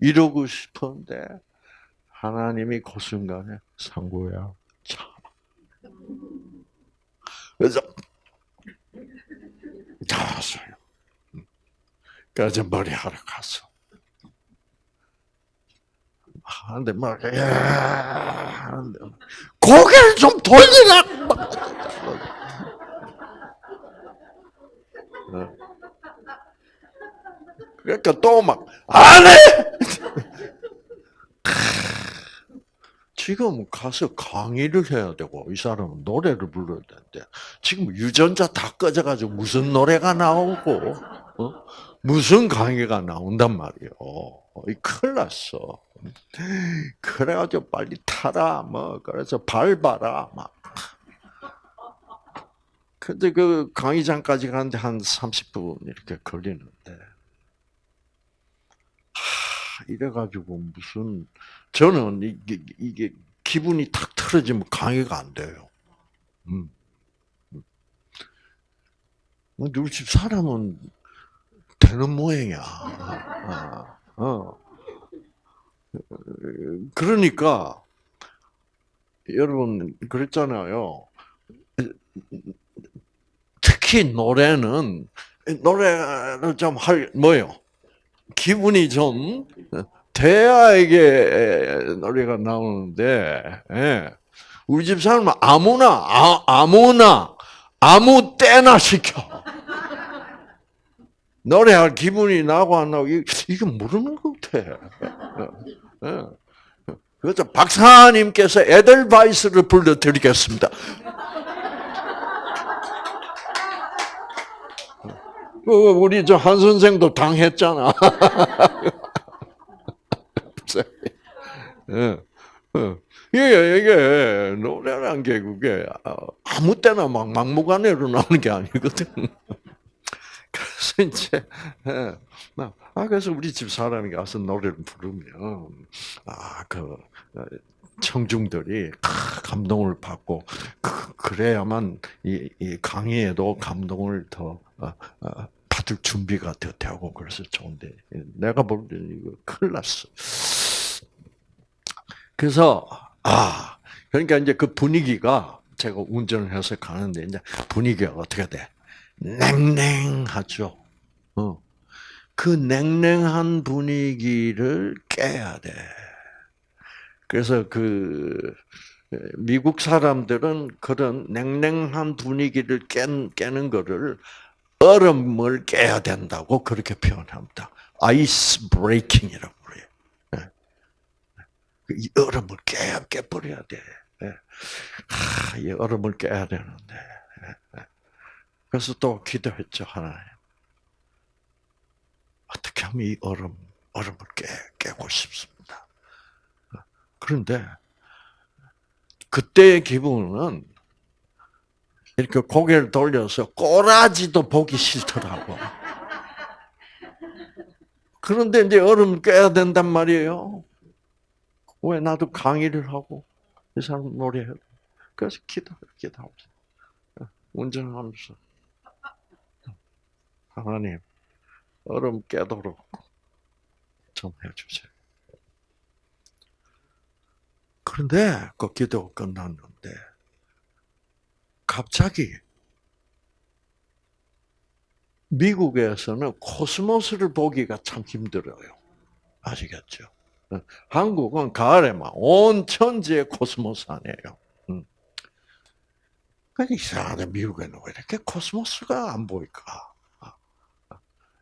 이러고 싶은데, 하나님이 그 순간에, 상구야, 참. 그래서, 나왔어요. 그래서 머리 하러 갔어. 하는데 막, 예, 하는데, 고개를 좀 돌리라! 어. 그러니까 또 막, 안 해! 지금 가서 강의를 해야 되고 이 사람은 노래를 불러야 되는데 지금 유전자 다 꺼져가지고 무슨 노래가 나오고 어? 무슨 강의가 나온단 말이요. 이 큰일 났어. 그래가지고 빨리 타라, 뭐, 그래서 밟아라, 막. 근데 그 강의장까지 가는데 한 30분 이렇게 걸리는데. 하, 이래가지고 무슨, 저는 이게, 이게 기분이 탁 틀어지면 강의가 안 돼요. 음. 뭐 우리 집 사람은 되는 모양이야. 어, 어. 그러니까 여러분 그랬잖아요. 특히 노래는 노래를 좀 할 뭐요? 기분이 좀 돼야 이게 노래가 나오는데 예. 우리 집 사람은 아무나 아, 아무나 아무 때나 시켜. 노래할 기분이 나고 안 나고 이게 모르는 것 같아. 예. 그래서 박사님께서 에델바이스를 불러드리겠습니다. 우리 저 한 선생도 당했잖아. 예. 이게, 이게, 노래란 게 그게 아무 때나 막 막무가내로 나오는 게 아니거든. 그래서 이제, 예. 아, 그래서 우리 집 사람이 가서 노래를 부르면, 아, 그, 청중들이 감동을 받고, 그, 래야만 이, 이 강의에도 감동을 더 어, 어, 받을 준비가 더 되고, 그래서 좋은데, 내가 볼 때는 이거 큰일 났어. 그래서, 아, 그러니까 이제 그 분위기가 제가 운전을 해서 가는데, 이제 분위기가 어떻게 돼? 냉랭하죠. 어. 그 냉랭한 분위기를 깨야 돼. 그래서 그 미국 사람들은 그런 냉랭한 분위기를 깬, 깨는 거를 얼음을 깨야 된다고 그렇게 표현합니다. 아이스 브레이킹이라고 그래요. 네. 이 얼음을 깨, 깨버려야 돼. 하, 이 얼음을 깨야 되는데. 그래서 또 기도했죠, 하나님. 어떻게 하면 이 얼음, 얼음을 깨, 깨고 싶습니다. 그런데, 그때의 기분은 이렇게 고개를 돌려서 꼬라지도 보기 싫더라고. 그런데 이제 얼음 깨야 된단 말이에요. 왜 나도 강의를 하고 이 사람 노래해. 그래서 기도, 기도하면서 운전하면서 하나님 얼음 깨도록 좀 해주세요. 그런데 그 기도가 끝났는데 갑자기 미국에서는 코스모스를 보기가 참 힘들어요. 아시겠죠? 한국은 가을에만 온 천지에 코스모스 아니에요. 음. 그러니까 이상하다. 미국에는 왜 이렇게 코스모스가 안 보일까?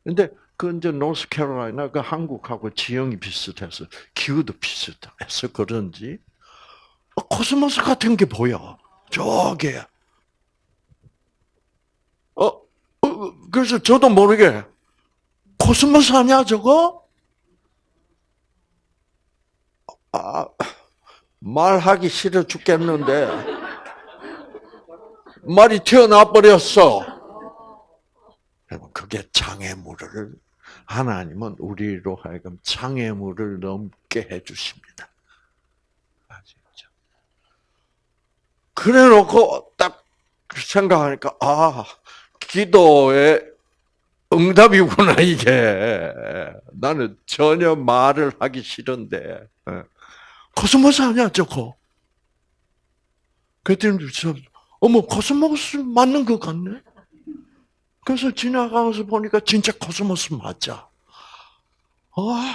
근데 그 이제 노스캐롤라이나 그 한국하고 지형이 비슷해서 기후도 비슷해서 그런지 코스모스 같은 게 보여. 저게. 어, 어, 그래서 저도 모르게 코스모스 아니야 저거? 아, 말하기 싫어 죽겠는데 말이 튀어나와 버렸어. 그게 장애물을 하나님은 우리로 하여금 장애물을 넘게 해주십니다. 아시죠? 그래 놓고 딱 생각하니까 아 기도의 응답이구나 이게 나는 전혀 말을 하기 싫은데 예. 코스모스 아니야 저거 그랬더니 어머 코스모스 맞는 것 같네 그래서 지나가면서 보니까 진짜 코스모스 맞아. 와.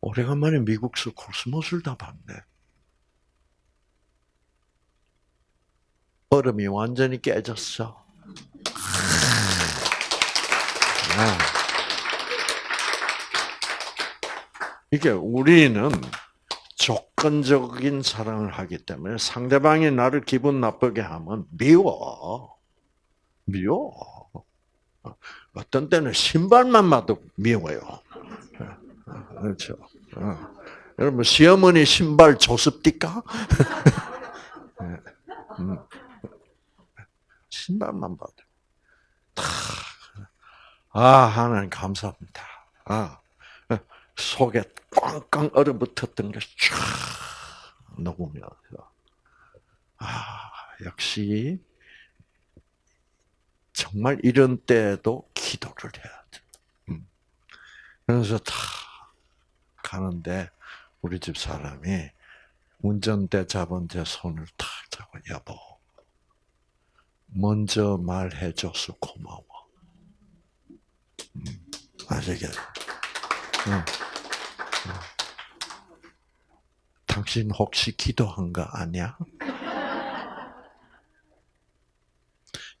오래간만에 미국서 코스모스를 다 봤네. 얼음이 완전히 깨졌어. 아. 이게 우리는 조건적인 사랑을 하기 때문에 상대방이 나를 기분 나쁘게 하면 미워. 미워. 어떤 때는 신발만 봐도 미워요. 그렇죠. 어. 여러분 시어머니 신발 조습디까? 신발만 봐도 다. 아 하나님 감사합니다. 아 속에 꽝꽝 얼어붙었던 게쫙 녹으면서 아 역시 정말 이런 때도 기도를 해야 돼. 음. 그래서 다 가는데 우리 집 사람이 운전대 잡은 제 손을 탁 잡고 여보 먼저 말해줘서 고마워. 음, 아시겠죠? 응. 당신 혹시 기도한 거 아니야?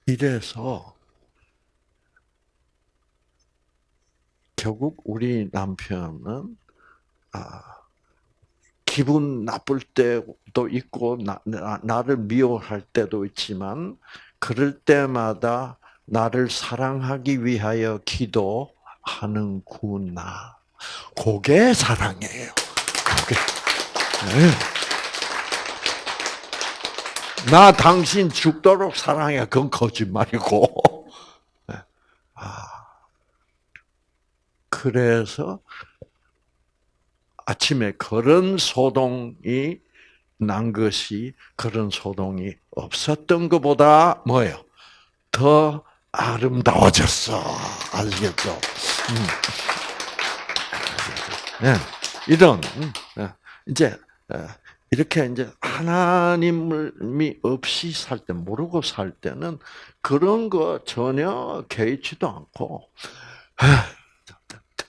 이래서 결국 우리 남편은 아, 기분 나쁠 때도 있고 나, 나, 를 미워할 때도 있지만 그럴 때마다 나를 사랑하기 위하여 기도하는구나. 그게 사랑이에요. 그게. 네. 나 당신 죽도록 사랑해. 그건 거짓말이고. 네. 아. 그래서 아침에 그런 소동이 난 것이 그런 소동이 없었던 것보다 뭐예요? 더 아름다워졌어. 음. 네. 이런 음, 네. 이제 이렇게 이제 하나님이 없이 살 때, 모르고 살 때는 그런 거 전혀 개의치도 않고,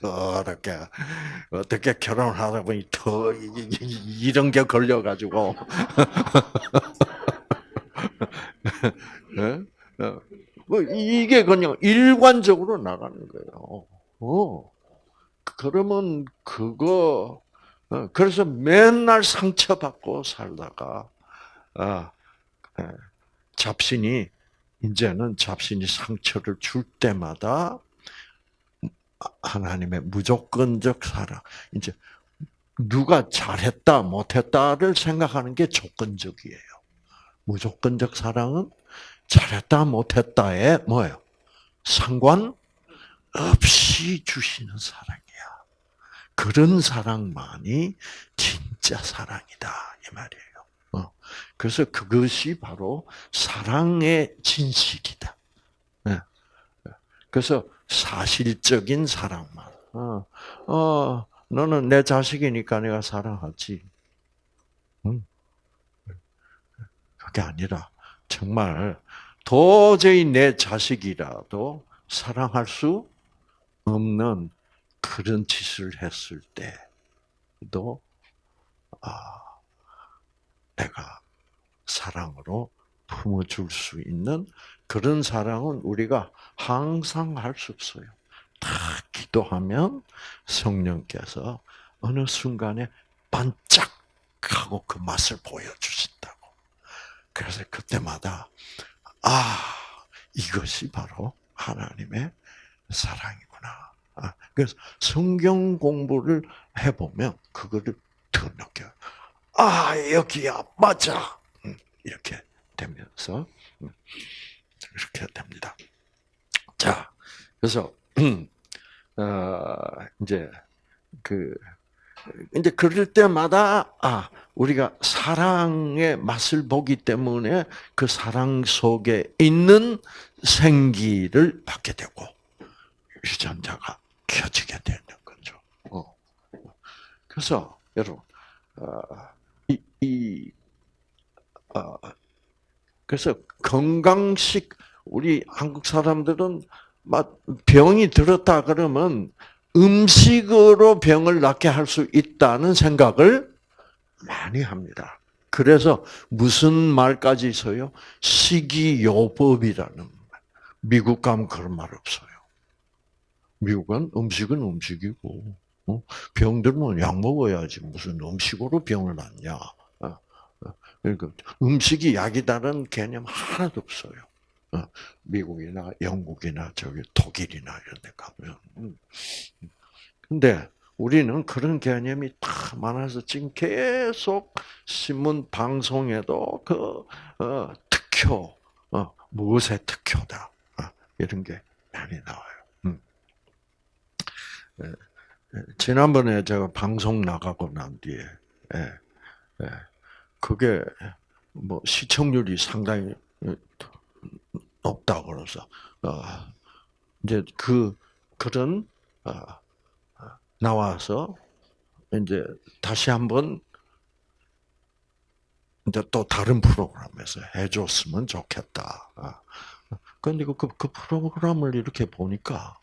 더럽게, 어떻게 결혼을 하다 보니 더 이런 게 걸려가지고. 네? 뭐 이게 그냥 일관적으로 나가는 거예요. 어. 그러면 그거 어, 그래서 맨날 상처받고 살다가 아, 예, 잡신이 이제는 잡신이 상처를 줄 때마다 하나님의 무조건적 사랑 이제 누가 잘했다 못했다를 생각하는 게 조건적이에요. 무조건적 사랑은 잘했다 못했다에 뭐예요? 상관 없이 주시는 사랑이야. 그런 사랑만이 진짜 사랑이다 이 말이에요. 어. 그래서 그것이 바로 사랑의 진실이다. 네. 그래서 사실적인 사랑만. 어, 어, 너는 내 자식이니까 내가 사랑하지. 응? 그게 아니라 정말 도저히 내 자식이라도 사랑할 수 없는 그런 짓을 했을 때도 아, 내가 사랑으로 품어줄 수 있는 그런 사랑은 우리가 항상 할 수 없어요. 다 기도하면 성령께서 어느 순간에 반짝 하고 그 맛을 보여주신다고. 그래서 그때마다 아 이것이 바로 하나님의 사랑이구나. 아, 그래서 성경 공부를 해보면 그거를 더 느껴요. 아 여기야 맞아 음, 이렇게 되면서 음, 이렇게 됩니다. 자 그래서 어, 이제 그 이제 그럴 때마다 아 우리가 사랑의 맛을 보기 때문에 그 사랑 속에 있는 생기를 받게 되고 유전자가 켜지게 되는 거죠. 어. 그래서 여러분 어, 이, 이 어, 그래서 건강식 우리 한국 사람들은 막 병이 들었다 그러면 음식으로 병을 낫게 할 수 있다는 생각을 많이 합니다. 그래서 무슨 말까지 있어요? 식이요법이라는 말. 미국 가면 그런 말 없어요. 미국은 음식은 음식이고 어? 병 들면 약 먹어야지 무슨 음식으로 병을 낫냐. 어, 어. 그러니까 음식이 약이다는 개념 하나도 없어요. 미국이나 영국이나 저기 독일이나 이런 데 가면. 음. 근데 우리는 그런 개념이 다 많아서 지금 계속 신문 방송에도 그 어, 특효, 어, 무엇의 특효다 어, 이런 게 많이 나와요. 음. 예, 예, 지난번에 제가 방송 나가고 난 뒤에 예, 예, 그게 뭐 시청률이 상당히 높다 그래서 어, 이제 그 그런 어, 나와서 이제 다시 한번 이제 또 다른 프로그램에서 해줬으면 좋겠다. 그런데 그, 그 프로그램을 이렇게 보니까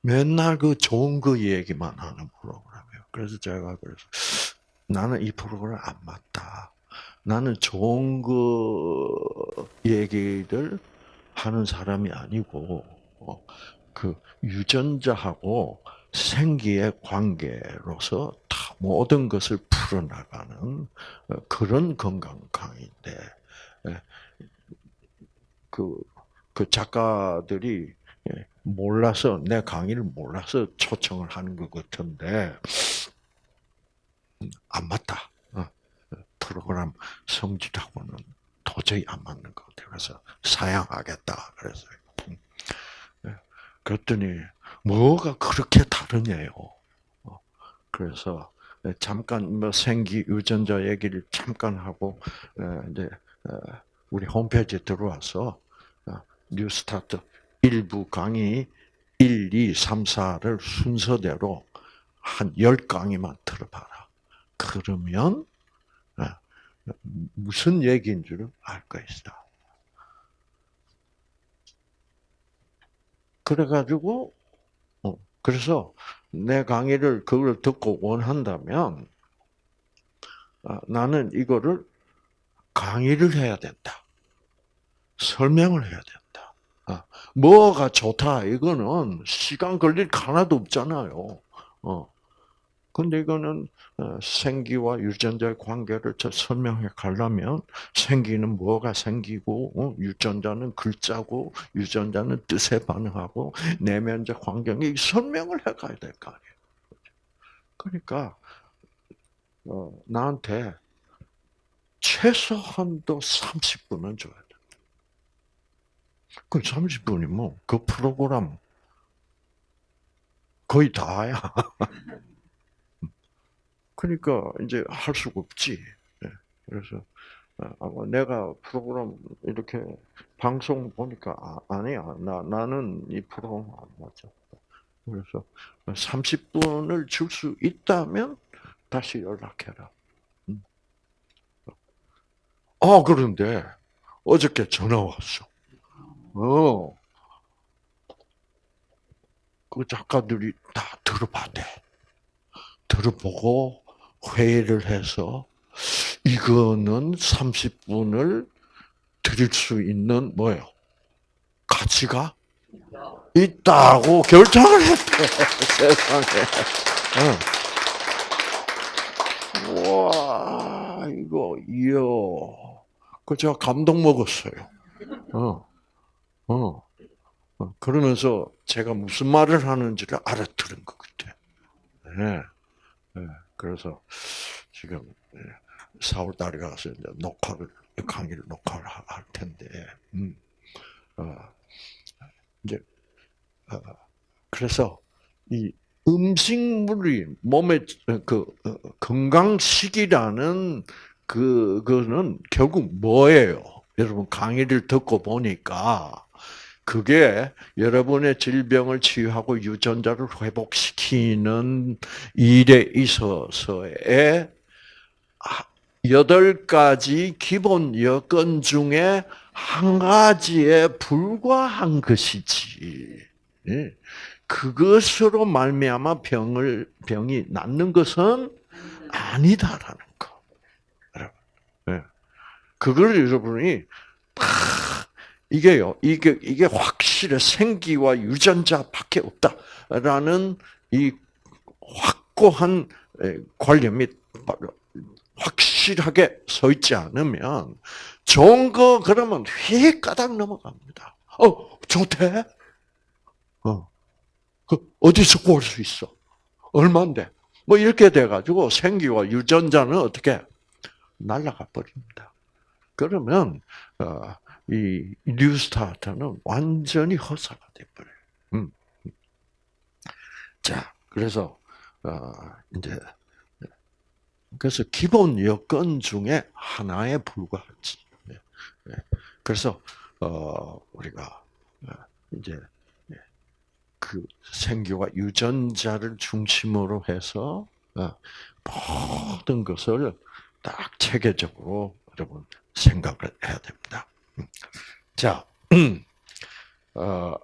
맨날 그 좋은 그 얘기만 하는 프로그램이에요. 그래서 제가 그래서 나는 이 프로그램 안 맞다. 나는 좋은 그 얘기를 하는 사람이 아니고 어, 그 유전자하고 생기의 관계로서 다 모든 것을 풀어나가는 어, 그런 건강 강의인데 예, 그, 그 작가들이 예, 몰라서 내 강의를 몰라서 초청을 하는 것 같은데 음, 안 맞다. 어, 프로그램 성질하고는 도저히 안 맞는 것 같아요. 그래서 사양하겠다. 그래서 예, 그랬더니 뭐가 그렇게 다르냐요. 어, 그래서 잠깐 뭐 생기 유전자 얘기를 잠깐 하고 이제 우리 홈페이지에 들어와서 어, 뉴스타트 일부 강의 1, 2, 3, 4를 순서대로 한 10강의만 들어봐라. 그러면 무슨 얘기인 줄을 알 것이다. 그래가지고 그래서 내 강의를 그걸 듣고 원한다면 아, 나는 이거를 강의를 해야 된다. 설명을 해야 된다. 아, 뭐가 좋다 이거는 시간 걸릴 하나도 없잖아요. 어. 근데 이거는 어, 생기와 유전자의 관계를 설명해 가려면 생기는 뭐가 생기고 어, 유전자는 글자고 유전자는 뜻에 반응하고 내면적 환경이 설명을 해 가야 될 거 아니에요. 그러니까 어, 나한테 최소한도 30분은 줘야 돼. 그 30분이면 그 프로그램 거의 다야. 그러니까 이제 할 수가 없지. 예. 그래서 아, 내가 프로그램 이렇게 방송 보니까 아, 니야나 나는 이 프로그램 안 맞아. 그래서 30분을 줄 수 있다면 다시 연락해라. 음. 아 그런데 어저께 전화 왔어. 어. 그 작가들이 다 들어봤대. 들어보고 회의를 해서 이거는 30분을 드릴 수 있는 뭐요? 가치가 있다고 결정을 했대 세상에. 어. 와 이거 이요. 그 제가 감동 먹었어요. 어, 어, 어. 그러면서 제가 무슨 말을 하는지를 알아들은 것 같아. 네. 네. 그래서 지금 4월 예, 달에 가서 이제 녹화를 강의를 녹화를 할 텐데, 음, 어, 이제 어, 그래서 이 음식물이 몸의 그 어, 건강식이라는 그 그거는 결국 뭐예요? 여러분 강의를 듣고 보니까 그게 여러분의 질병을 치유하고 유전자를 회복시키는 일에 있어서의 여덟 가지 기본 여건 중에 한 가지에 불과한 것이지. 예. 그것으로 말미암아 병을 병이 낫는 것은 아니다라는 거. 여러분. 예. 그걸 여러분이 이게요, 이게, 이게 확실해. 생기와 유전자밖에 없다라는 이 확고한 관념이 확실하게 서 있지 않으면 좋은 거 그러면 휙 까닥 넘어갑니다. 어, 좋대? 어. 그 어디서 구할 수 있어? 얼마인데? 뭐 이렇게 돼가지고 생기와 유전자는 어떻게 날아가 버립니다. 그러면 어, 이 뉴스타트는 완전히 허사가 돼버려요. 음. 자, 그래서 어, 이제 그래서 기본 여건 중에 하나에 불과하지. 네, 네. 그래서 어, 우리가 어, 이제 그 생교가 유전자를 중심으로 해서 모든 것을 딱 체계적으로 여러분 생각을 해야 됩니다. 자, 어,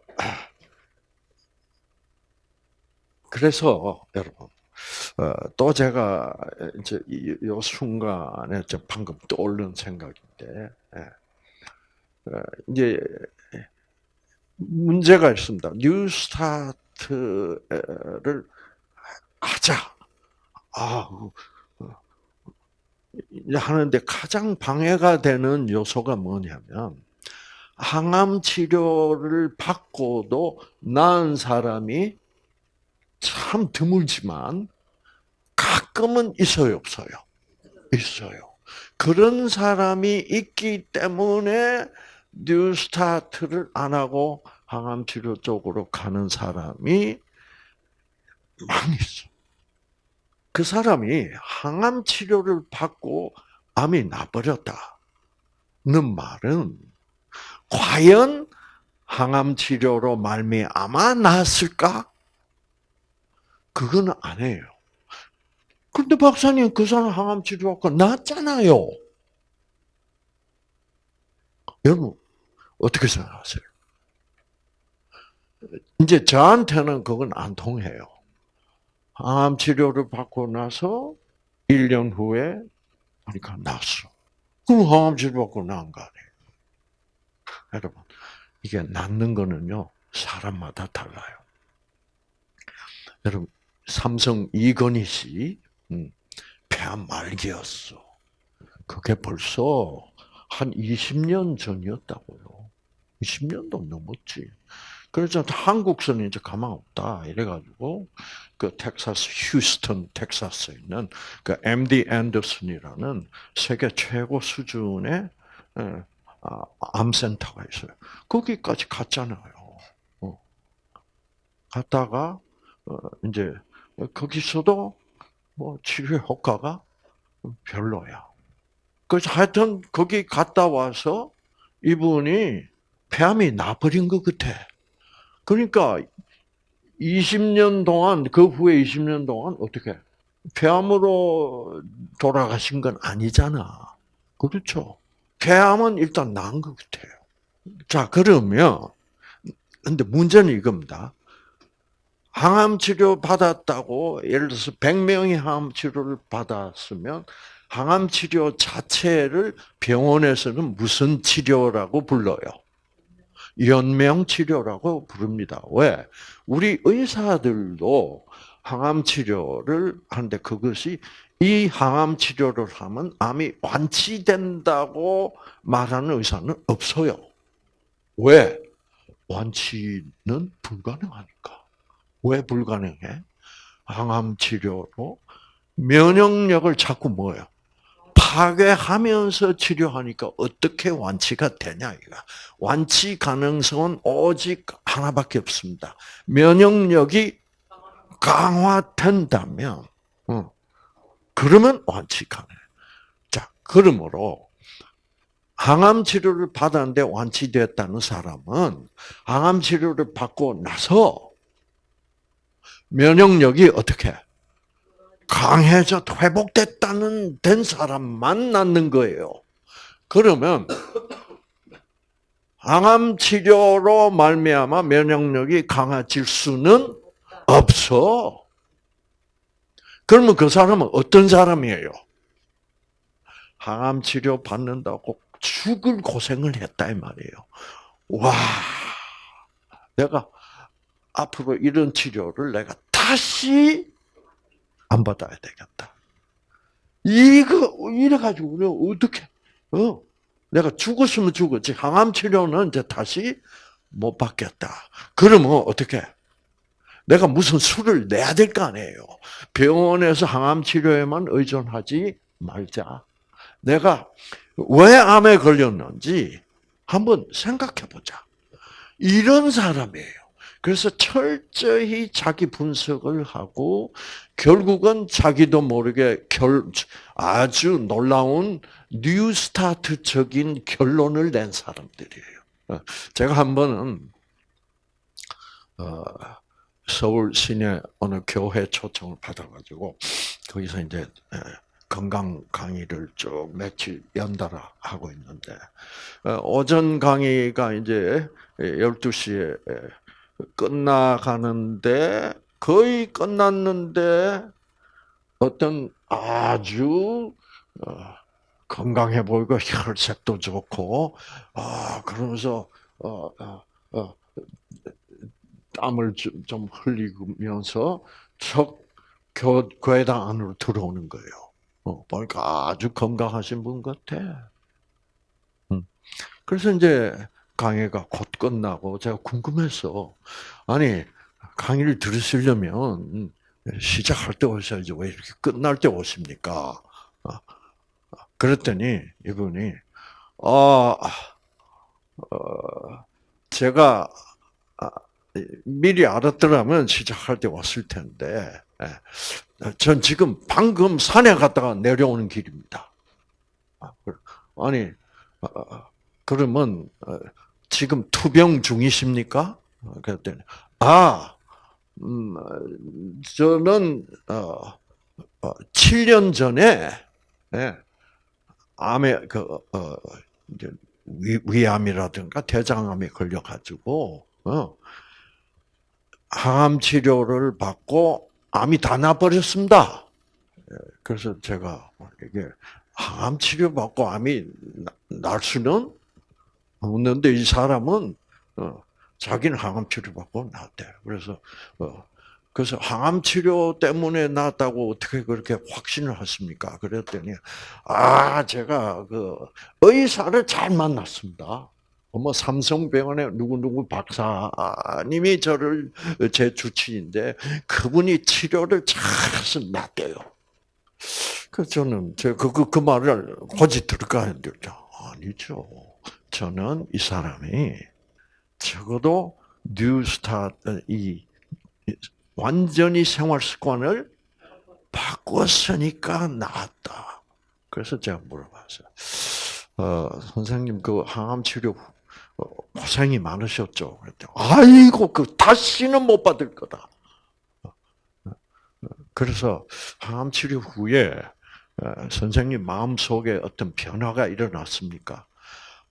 그래서 여러분 어, 또 제가 이제 이, 이 순간에 저 방금 떠오른 생각인데 예. 어, 이제 문제가 있습니다. 뉴스타트를 하자. 아, 하는데 가장 방해가 되는 요소가 뭐냐면 항암 치료를 받고도 나은 사람이 참 드물지만 가끔은 있어요, 없어요? 있어요. 그런 사람이 있기 때문에 뉴스타트를 안 하고 항암 치료 쪽으로 가는 사람이 많이 있어. 그 사람이 항암 치료를 받고 암이 나버렸다는 말은 과연 항암 치료로 말미암아 나았을까? 그건 아니에요. 근데 박사님 그 사람 항암 치료받고 나았잖아요. 여러분 어떻게 생각하세요? 이제 저한테는 그건 안 통해요. 암 치료를 받고 나서 1년 후에 그러니까 났어. 그럼 항암 치료 받고 나은 거 아니에요. 여러분, 이게 낫는 거는요, 사람마다 달라요. 여러분, 삼성 이건희 씨, 음, 폐암 말기였어. 그게 벌써 한 20년 전이었다고요. 20년도 넘었지. 그래서 한국서는 이제 가망 없다 이래가지고 그 텍사스 휴스턴 텍사스에 있는 그 MD 앤더슨이라는 세계 최고 수준의 예, 아, 암센터가 있어요. 거기까지 갔잖아요. 어. 갔다가 어, 이제 거기서도 뭐 치료 효과가 별로야. 그래서 하여튼 거기 갔다 와서 이분이 폐암이 나버린 것 같아. 그러니까 20년 동안 그 후에 20년 동안 어떻게 폐암으로 돌아가신 건 아니잖아. 그렇죠? 폐암은 일단 나은 것 같아요. 자 그러면 근데 문제는 이겁니다. 항암 치료 받았다고 예를 들어서 100명이 항암 치료를 받았으면 항암 치료 자체를 병원에서는 무슨 치료라고 불러요? 연명 치료라고 부릅니다. 왜? 우리 의사들도 항암 치료를 하는데 그것이 이 항암 치료를 하면 암이 완치된다고 말하는 의사는 없어요. 왜? 완치는 불가능하니까. 왜 불가능해? 항암 치료로 면역력을 자꾸 뭐요? 파괴하면서 치료하니까 어떻게 완치가 되냐 이거. 완치 가능성은 오직 하나밖에 없습니다. 면역력이 강화된다면, 어, 그러면 완치 가능. 자, 그러므로 항암 치료를 받았는데 완치됐다는 사람은 항암 치료를 받고 나서 면역력이 어떻게 강해져 회복됐다는 된 사람만 낫는 거예요. 그러면 항암 치료로 말미암아 면역력이 강해질 수는 없어. 그러면 그 사람은 어떤 사람이에요? 항암 치료 받는다고 죽을 고생을 했다 이 말이에요. 와, 내가 앞으로 이런 치료를 내가 다시 안 받아야 되겠다. 이거 이래 가지고 우리 어떻게 어 내가 죽었으면 죽었지 항암 치료는 이제 다시 못 받겠다. 그러면 어떻게 내가 무슨 수를 내야 될 거 아니에요. 병원에서 항암 치료에만 의존하지 말자. 내가 왜 암에 걸렸는지 한번 생각해 보자. 이런 사람이에요. 그래서 철저히 자기 분석을 하고 결국은 자기도 모르게 결, 아주 놀라운 뉴스타트적인 결론을 낸 사람들이에요. 어, 제가 한 번은 어, 서울 시내 어느 교회 초청을 받아가지고 거기서 이제 건강 강의를 쭉 며칠 연달아 하고 있는데 어, 오전 강의가 이제 12시에 끝나가는데 거의 끝났는데 어떤 아주 어, 건강해 보이고 혈색도 좋고 아 그러면서 어, 어, 어, 땀을 좀, 좀 흘리면서 척 교, 교회당 안으로 들어오는 거예요. 어, 보니까 아주 건강하신 분 같아. 음. 그래서 이제 강의가 곧 끝나고 제가 궁금해서 아니 강의를 들으시려면 시작할 때 오셔야지 왜 이렇게 끝날 때 오십니까? 어, 그랬더니 이분이 아 어, 제가 아, 미리 알았더라면 시작할 때 왔을 텐데 예, 전 지금 방금 산에 갔다가 내려오는 길입니다. 아, 아니 어, 그러면 지금 투병 중이십니까? 그랬더니 아, 음, 저는 어, 어, 7년 전에 예, 암에 그 어, 이제 위, 암이라든가 대장암에 걸려가지고 어, 항암 치료를 받고 암이 다 나버렸습니다. 예, 그래서 제가 이게 항암 치료 받고 암이 날 수는 없는데 이 사람은 어, 자기는 항암 치료 받고 나왔대. 그래서 어, 그래서 항암 치료 때문에 나왔다고 어떻게 그렇게 확신을 하십니까? 그랬더니 아 제가 그 의사를 잘 만났습니다. 뭐 삼성병원의 누구누구 박사님이 저를 제 주치인데 그분이 치료를 잘해서 낫대요. 그 저는 제그 그, 그 말을 고지 들을까 했는데 아니죠. 저는 이 사람이 적어도 뉴스타 이 완전히 생활 습관을 바꿨으니까 나았다. 그래서 제가 물어봤어요. 어, 선생님 그 항암 치료 어, 고생이 많으셨죠. 그랬더니 아이고 그 다시는 못 받을 거다. 그래서 항암 치료 후에 어, 선생님 마음 속에 어떤 변화가 일어났습니까?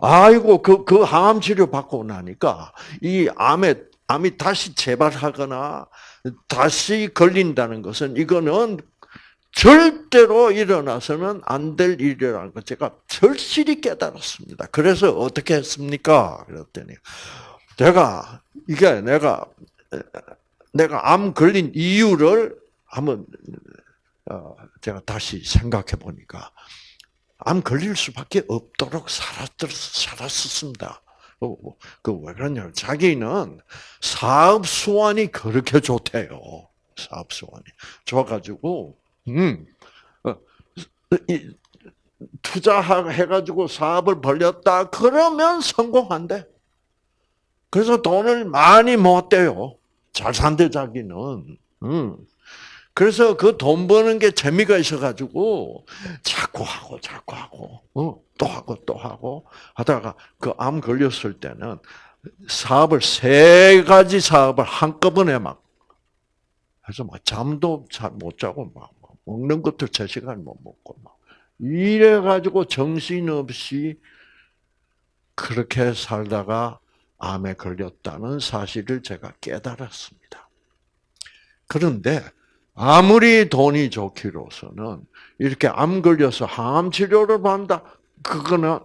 아이고 그, 그 항암 치료 받고 나니까 이 암에 암이 다시 재발하거나 다시 걸린다는 것은 이거는 절대로 일어나서는 안 될 일이라는 걸 제가 절실히 깨달았습니다. 그래서 어떻게 했습니까? 그랬더니 제가 이게 내가 내가 암 걸린 이유를 한번 어, 제가 다시 생각해 보니까 암 걸릴 수밖에 없도록 살았, 살았었습니다. 어, 그왜 그러냐 자기는 사업 수완이 그렇게 좋대요. 사업 수완이 좋아가지고 음 어, 투자해가지고 사업을 벌렸다 그러면 성공한대. 그래서 돈을 많이 모았대요. 잘 산대 자기는. 음. 그래서 그 돈 버는 게 재미가 있어가지고 자꾸 하고 자꾸 하고 어, 또 하고 또 하고 하다가 그 암 걸렸을 때는 사업을 세 가지 사업을 한꺼번에 막 해서 막 잠도 잘 못 자고 막 먹는 것도 제 시간 못 먹고 막 이래 가지고 정신 없이 그렇게 살다가 암에 걸렸다는 사실을 제가 깨달았습니다. 그런데 아무리 돈이 좋기로서는 이렇게 암 걸려서 항암 치료를 받는다. 그거는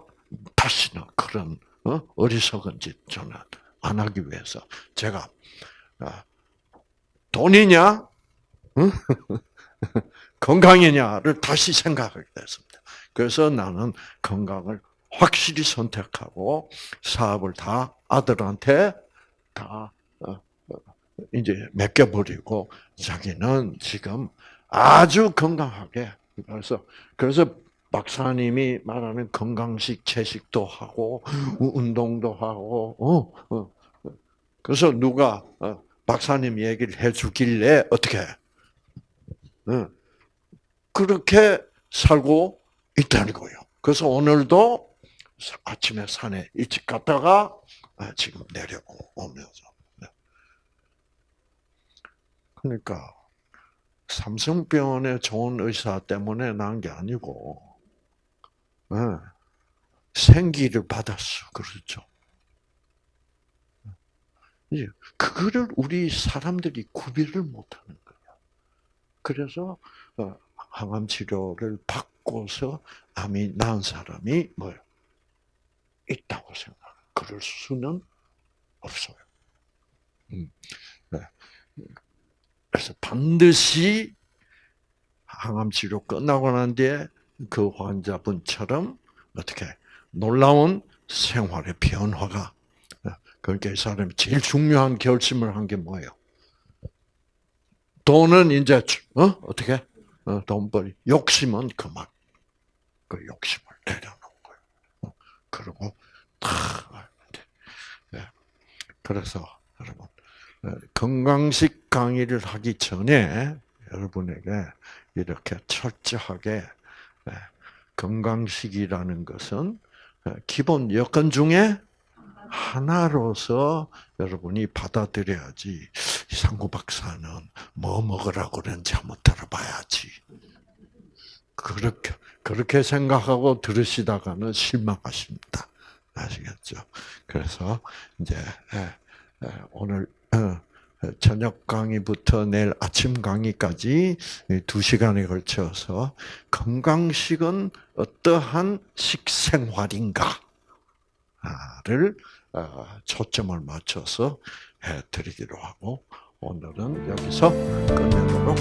다시는 그런 어? 어리석은 짓 저는 안 하기 위해서 제가 아, 돈이냐 건강이냐를 다시 생각하게 됐습니다. 그래서 나는 건강을 확실히 선택하고 사업을 다 아들한테 다 어, 어, 이제 맡겨버리고 자기는 지금 아주 건강하게 그래서 그래서 박사님이 말하는 건강식 채식도 하고 운동도 하고 어, 어. 그래서 누가 어, 박사님 얘기를 해주길래 어떻게 어, 그렇게 살고 있다는 거예요. 그래서 오늘도 아침에 산에 일찍 갔다가 아, 지금 내려오면서 네. 그러니까 삼성병원의 좋은 의사 때문에 난 게 아니고 네. 생기를 받았어. 그렇죠. 이제 그거를 우리 사람들이 구별을 못하는 거야. 그래서 어, 항암 치료를 받고서 암이 나은 사람이 뭐요? 있다고 생각. 그럴 수는 없어요. 음, 네. 그래서 반드시 항암 치료 끝나고 난 뒤에 그 환자분처럼 어떻게 놀라운 생활의 변화가 그러니까 이 사람이 제일 중요한 결심을 한 게 뭐예요? 돈은 이제 어 어떻게 어, 돈벌이 욕심은 그만 그 욕심을 내려놓은 거예요. 어, 그리고 다 네. 그래서 여러분 어, 건강식 강의를 하기 전에 여러분에게 이렇게 철저하게 네, 건강식이라는 것은 어, 기본 여건 중에 하나로서 여러분이 받아들여야지. 상구 박사는 뭐 먹으라고 그러는지 한번 들어봐야지. 그렇게, 그렇게 생각하고 들으시다가는 실망하십니다. 아시겠죠? 그래서, 이제, 예, 예, 오늘, 어, 저녁 강의부터 내일 아침 강의까지 두 시간에 걸쳐서 건강식은 어떠한 식생활인가를 어, 초점을 맞춰서 해드리기로 하고 오늘은 여기서 끝내도록